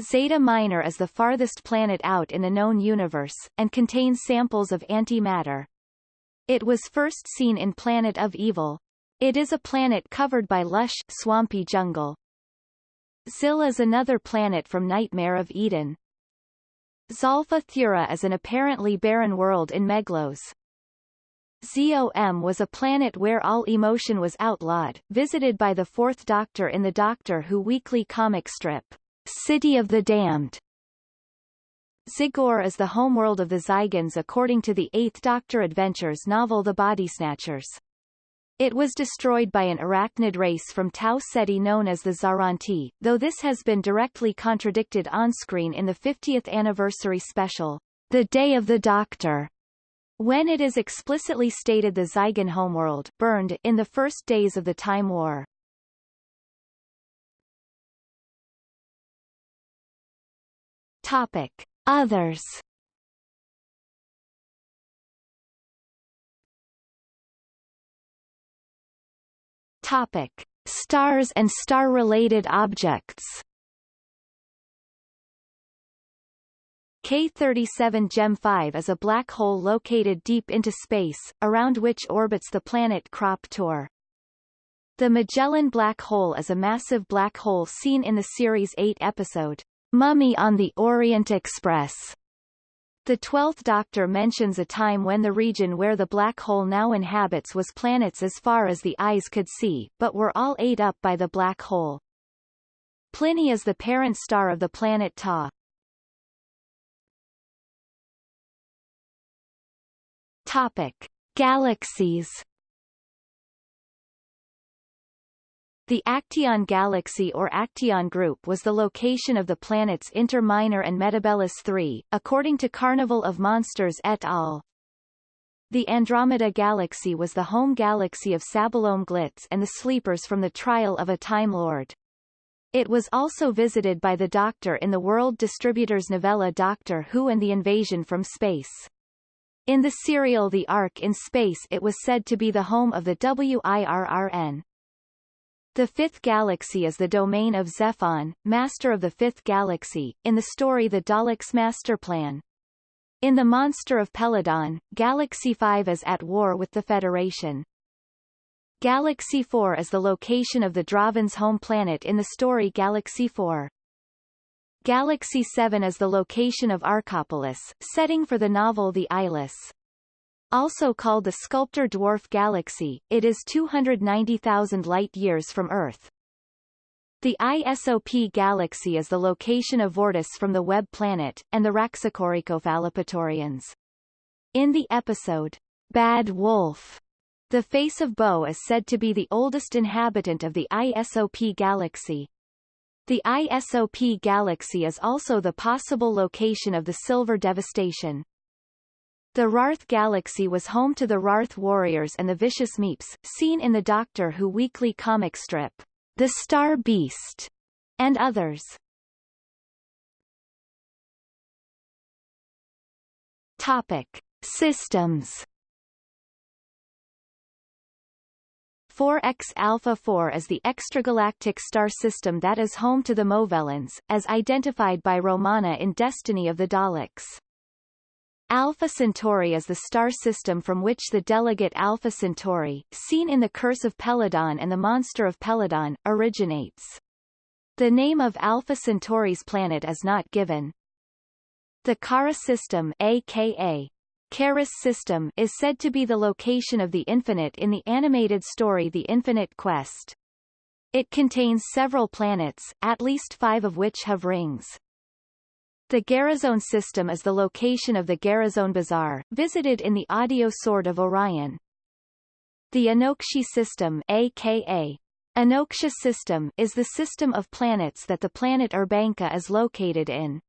Zeta Minor is the farthest planet out in the known universe, and contains samples of antimatter. It was first seen in Planet of Evil, it is a planet covered by lush, swampy jungle. Zil is another planet from Nightmare of Eden. Zolfa-Thura is an apparently barren world in Meglos. Zom was a planet where all emotion was outlawed, visited by the Fourth Doctor in the Doctor Who weekly comic strip, City of the Damned. Zygor is the homeworld of the Zygons according to the Eighth Doctor Adventures novel The Bodysnatchers. It was destroyed by an arachnid race from Tau Ceti known as the Zaranti, though this has been directly contradicted on-screen in the 50th anniversary special, The Day of the Doctor, when it is explicitly stated the Zygon homeworld burned in the first days of the Time War. Topic. Others Topic: Stars and star-related objects. K37 Gem 5 is a black hole located deep into space, around which orbits the planet Krop Tor. The Magellan Black Hole is a massive black hole seen in the series' eight-episode, Mummy on the Orient Express. The Twelfth Doctor mentions a time when the region where the black hole now inhabits was planets as far as the eyes could see, but were all ate up by the black hole. Pliny is the parent star of the planet Ta. Topic. Galaxies The Acteon galaxy or Acteon group was the location of the planets Inter Minor and Metebelis III, according to Carnival of Monsters et al. The Andromeda Galaxy was the home galaxy of Sabalom Glitz and the Sleepers from the Trial of a Time Lord. It was also visited by the Doctor in the World Distributors novella Doctor Who and the Invasion from Space. In the serial The Ark in Space it was said to be the home of the WIRRN. The Fifth Galaxy is the domain of Zephon, Master of the Fifth Galaxy, in the story The Daleks' Master Plan. In The Monster of Peladon, Galaxy 5 is at war with the Federation. Galaxy 4 is the location of the Drahvins' home planet in the story Galaxy 4. Galaxy 7 is the location of Archopolis, setting for the novel The Eyeless. Also called the Sculptor Dwarf Galaxy, it is 290,000 light-years from Earth. The ISOP galaxy is the location of Vortis from the Web planet, and the Raxacoricofallapatorians. In the episode, Bad Wolf, the face of Boe is said to be the oldest inhabitant of the ISOP galaxy. The ISOP galaxy is also the possible location of the Silver Devastation. The Rarth Galaxy was home to the Rarth Warriors and the Vicious Meeps, seen in the Doctor Who weekly comic strip, The Star Beast, and others. Topic. Systems 4X Alpha 4 is the extragalactic star system that is home to the Movellans, as identified by Romana in Destiny of the Daleks. Alpha Centauri is the star system from which the delegate Alpha Centauri, seen in The Curse of Peladon and The Monster of Peladon, originates. The name of Alpha Centauri's planet is not given. The Kara system aka Karis system is said to be the location of the infinite in the animated story The Infinite Quest. It contains several planets, at least five of which have rings. The Garazone system is the location of the Garazone Bazaar, visited in the audio Sword of Orion. The Anokshi system aka Anoksha system is the system of planets that the planet Urbanka is located in.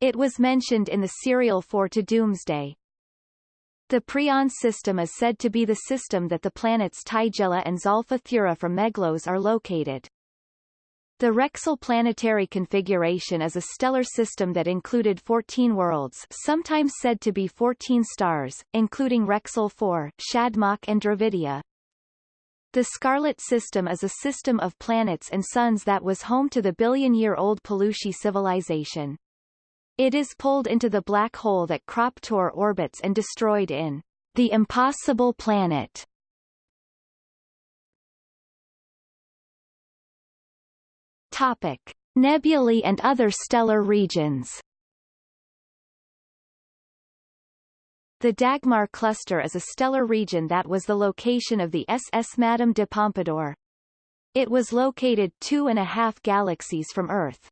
It was mentioned in the serial 4 to Doomsday. The Prion system is said to be the system that the planets Tigella and Zolfa-Thura from Meglos are located. The Rexel planetary configuration is a stellar system that included 14 worlds sometimes said to be 14 stars, including Rexel 4, Shadmock and Dravidia. The Scarlet System is a system of planets and suns that was home to the billion-year-old Pelushi civilization. It is pulled into the black hole that Krop-Tor orbits and destroyed in The Impossible Planet Topic: Nebulae and other stellar regions. The Dagmar cluster is a stellar region that was the location of the SS Madame de Pompadour. It was located two and a half galaxies from Earth.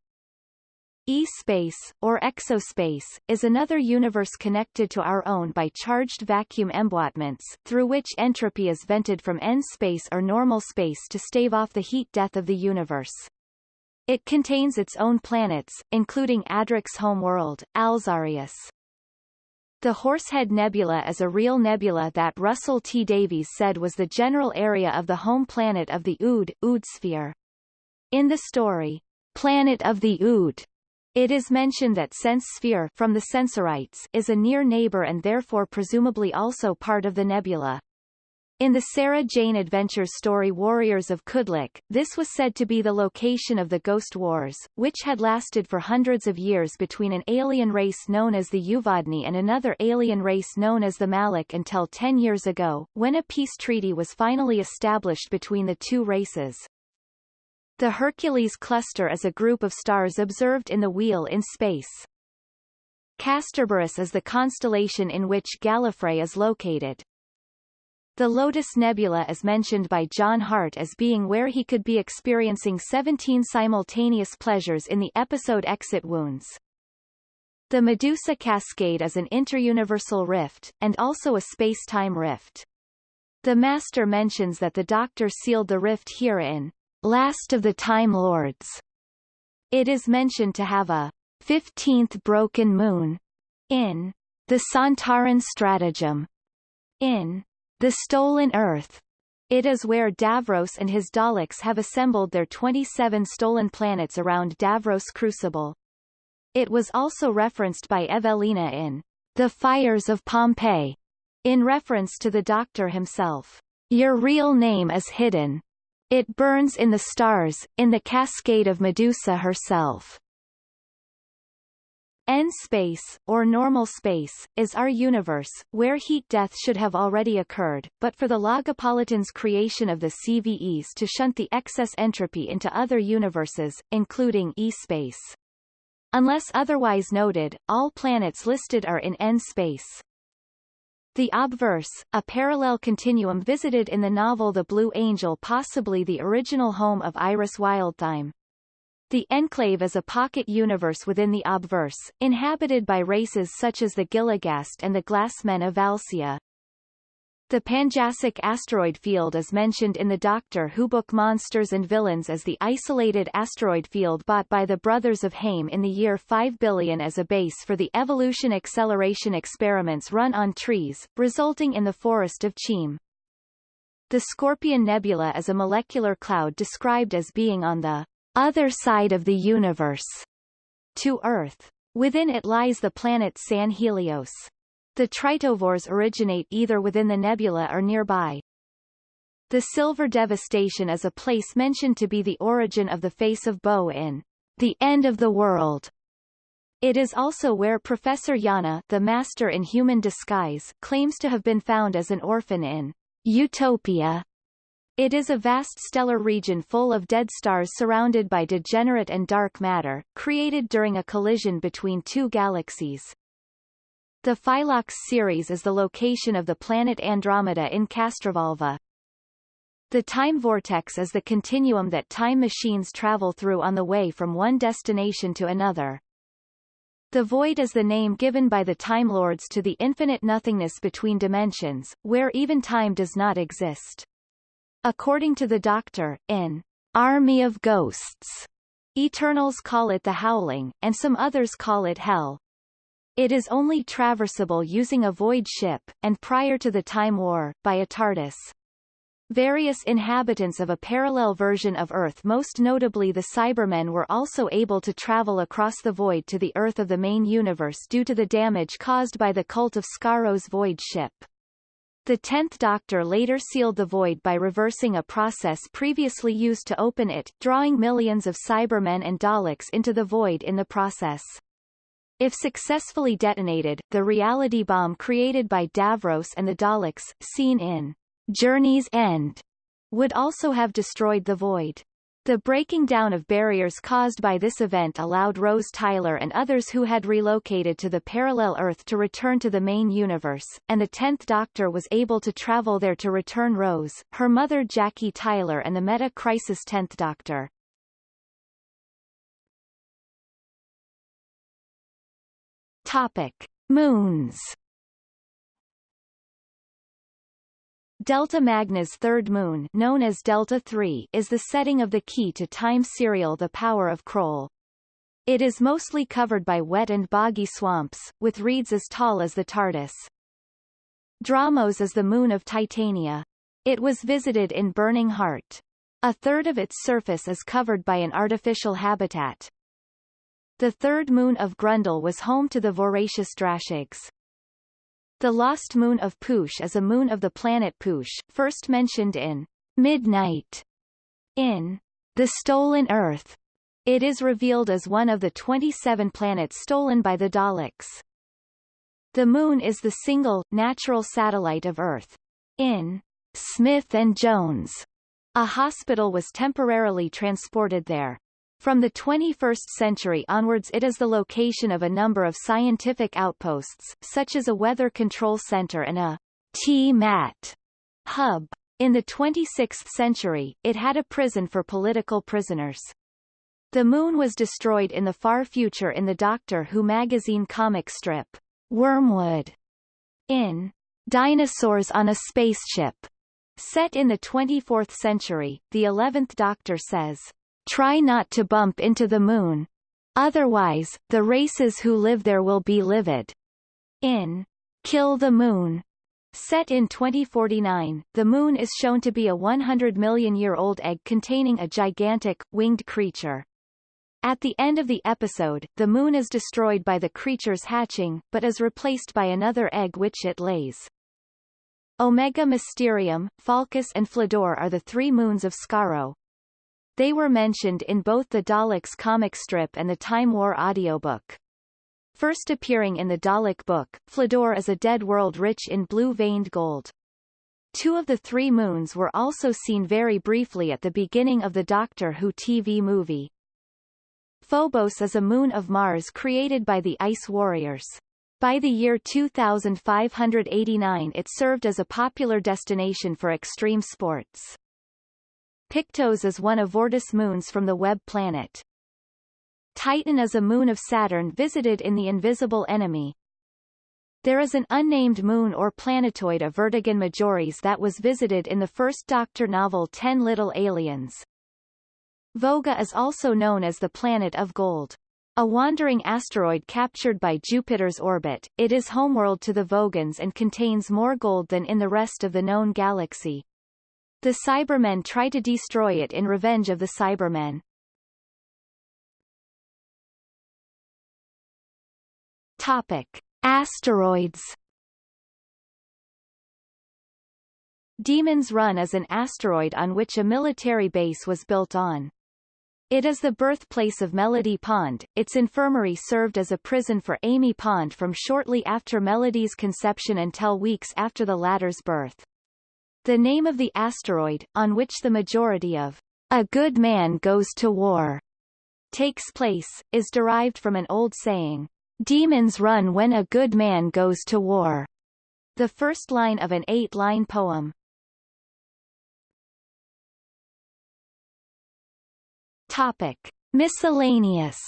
E-space, or exospace, is another universe connected to our own by charged vacuum emboîtements, through which entropy is vented from n-space or normal space to stave off the heat death of the universe. It contains its own planets, including Adric's home world, Alzarius. The Horsehead Nebula is a real nebula that Russell T. Davies said was the general area of the home planet of the Ood, Ood sphere. In the story, Planet of the Ood, it is mentioned that Sense Sphere from the Sensorites is a near neighbor and therefore presumably also part of the nebula. In the Sarah Jane Adventures story Warriors of Kudlak, this was said to be the location of the Ghost Wars, which had lasted for hundreds of years between an alien race known as the Uvadni and another alien race known as the Malak until ten years ago, when a peace treaty was finally established between the two races. The Hercules cluster is a group of stars observed in the Wheel in space. Kasterborous is the constellation in which Gallifrey is located. The Lotus Nebula is mentioned by John Hart as being where he could be experiencing 17 simultaneous pleasures in the episode Exit Wounds. The Medusa Cascade is an interuniversal rift, and also a space-time rift. The Master mentions that the Doctor sealed the rift here in Last of the Time Lords. It is mentioned to have a 15th broken moon in the Sontaran stratagem. In the Stolen Earth. It is where Davros and his Daleks have assembled their 27 stolen planets around Davros Crucible. It was also referenced by Evelina in The Fires of Pompeii, in reference to the Doctor himself. Your real name is hidden. It burns in the stars, in the cascade of Medusa herself. N-space, or normal space, is our universe, where heat death should have already occurred, but for the Logopolitan's creation of the CVEs to shunt the excess entropy into other universes, including E-space. Unless otherwise noted, all planets listed are in N-space. The obverse, a parallel continuum visited in the novel The Blue Angel possibly the original home of Iris Wildthyme. The enclave is a pocket universe within the obverse, inhabited by races such as the Gilligast and the Glassmen of Valsia. The Panjassic asteroid field is mentioned in the Doctor Who book Monsters and Villains as the isolated asteroid field bought by the Brothers of Haim in the year 5 billion as a base for the evolution acceleration experiments run on trees, resulting in the forest of Cheam. The Scorpion Nebula is a molecular cloud described as being on the other side of the universe to Earth. Within it lies the planet San Helios. The tritovores originate either within the nebula or nearby. The Silver Devastation is a place mentioned to be the origin of the face of Boe in The End of the World. It is also where Professor Yana, the master in human disguise, claims to have been found as an orphan in Utopia. It is a vast stellar region full of dead stars surrounded by degenerate and dark matter, created during a collision between two galaxies. The Phylox series is the location of the planet Andromeda in Castrovalva. The time vortex is the continuum that time machines travel through on the way from one destination to another. The void is the name given by the Time Lords to the infinite nothingness between dimensions, where even time does not exist. According to the Doctor, in Army of Ghosts, Eternals call it the Howling, and some others call it Hell. It is only traversable using a void ship, and prior to the Time War, by a TARDIS. Various inhabitants of a parallel version of Earth most notably the Cybermen were also able to travel across the void to the Earth of the main universe due to the damage caused by the cult of Skaro's void ship. The Tenth Doctor later sealed the void by reversing a process previously used to open it, drawing millions of Cybermen and Daleks into the void in the process. If successfully detonated, the reality bomb created by Davros and the Daleks, seen in Journey's End, would also have destroyed the void. The breaking down of barriers caused by this event allowed Rose Tyler and others who had relocated to the parallel Earth to return to the main universe, and the Tenth Doctor was able to travel there to return Rose, her mother Jackie Tyler and the Meta-Crisis Tenth Doctor. Topic. Moons Delta Magna's third moon known as Delta III is the setting of the key to time serial The Power of Kroll. It is mostly covered by wet and boggy swamps, with reeds as tall as the TARDIS. Dramos is the moon of Titania. It was visited in Burning Heart. A third of its surface is covered by an artificial habitat. The third moon of Grundle was home to the voracious Drashigs. The lost moon of Poosh is a moon of the planet Poosh, first mentioned in Midnight. In The Stolen Earth, it is revealed as one of the 27 planets stolen by the Daleks. The Moon is the single, natural satellite of Earth. In Smith and Jones, a hospital was temporarily transported there. From the 21st century onwards it is the location of a number of scientific outposts, such as a weather control center and a T-MAT hub. In the 26th century, it had a prison for political prisoners. The moon was destroyed in the far future in the Doctor Who magazine comic strip, Wormwood. In Dinosaurs on a Spaceship, set in the 24th century, the 11th Doctor says, Try not to bump into the moon. Otherwise, the races who live there will be livid. In Kill the Moon, set in 2049, the moon is shown to be a 100 million year old egg containing a gigantic, winged creature. At the end of the episode, the moon is destroyed by the creature's hatching, but is replaced by another egg which it lays. Omega Mysterium, Falcus and Flador are the three moons of Skaro. They were mentioned in both the Daleks comic strip and the Time War audiobook. First appearing in the Dalek book, Flador is a dead world rich in blue-veined gold. Two of the three moons were also seen very briefly at the beginning of the Doctor Who TV movie. Phobos is a moon of Mars created by the Ice Warriors. By the year 2589 it served as a popular destination for extreme sports. Pictos is one of Vortis moons from the Web planet. Titan is a moon of Saturn visited in The Invisible Enemy. There is an unnamed moon or planetoid of Vertigan Majoris that was visited in the first Doctor novel Ten Little Aliens. Voga is also known as the planet of gold. A wandering asteroid captured by Jupiter's orbit, it is homeworld to the Vogans and contains more gold than in the rest of the known galaxy. The Cybermen try to destroy it in revenge of the Cybermen. Topic. Asteroids Demon's Run is an asteroid on which a military base was built on. It is the birthplace of Melody Pond. Its infirmary served as a prison for Amy Pond from shortly after Melody's conception until weeks after the latter's birth. The name of the asteroid, on which the majority of a good man goes to war takes place, is derived from an old saying, demons run when a good man goes to war. The first line of an eight-line poem. Topic. Miscellaneous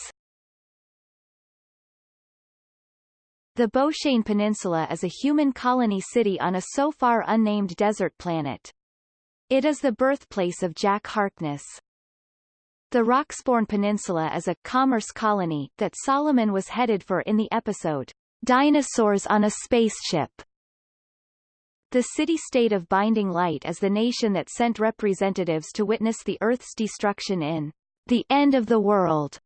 The Boeshane Peninsula is a human colony city on a so far unnamed desert planet. It is the birthplace of Jack Harkness. The Roxborn Peninsula is a commerce colony that Solomon was headed for in the episode Dinosaurs on a Spaceship. The city-state of Binding Light is the nation that sent representatives to witness the Earth's destruction in the end of the world.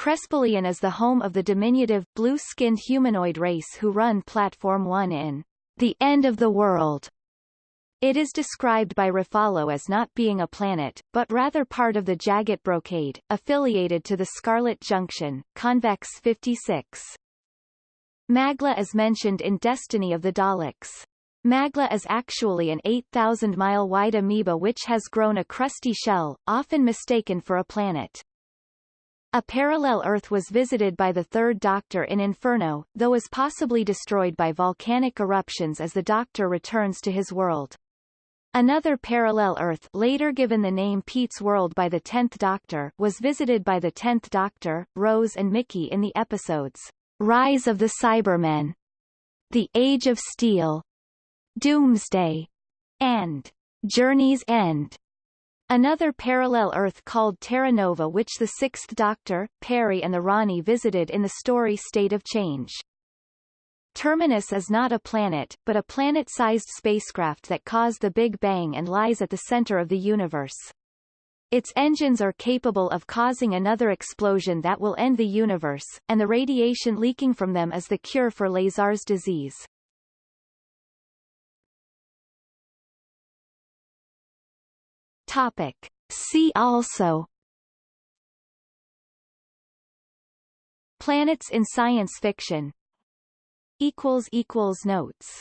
Crespallion is the home of the diminutive, blue-skinned humanoid race who run Platform 1 in The End of the World. It is described by Raffalo as not being a planet, but rather part of the Jaggit Brocade, affiliated to the Scarlet Junction, Convex 56. Magla is mentioned in Destiny of the Daleks. Magla is actually an 8,000-mile-wide amoeba which has grown a crusty shell, often mistaken for a planet. A parallel Earth was visited by the Third Doctor in Inferno, though is possibly destroyed by volcanic eruptions as the Doctor returns to his world. Another parallel Earth later given the name Pete's World by the Tenth Doctor was visited by the Tenth Doctor, Rose and Mickey in the episodes Rise of the Cybermen, The Age of Steel, Doomsday, and Journey's End. Another parallel Earth called Terra Nova which the Sixth Doctor, Peri and the Rani visited in the story State of Change. Terminus is not a planet, but a planet-sized spacecraft that caused the Big Bang and lies at the center of the universe. Its engines are capable of causing another explosion that will end the universe, and the radiation leaking from them is the cure for Lazar's disease. Topic. See also. Planets in science fiction. Notes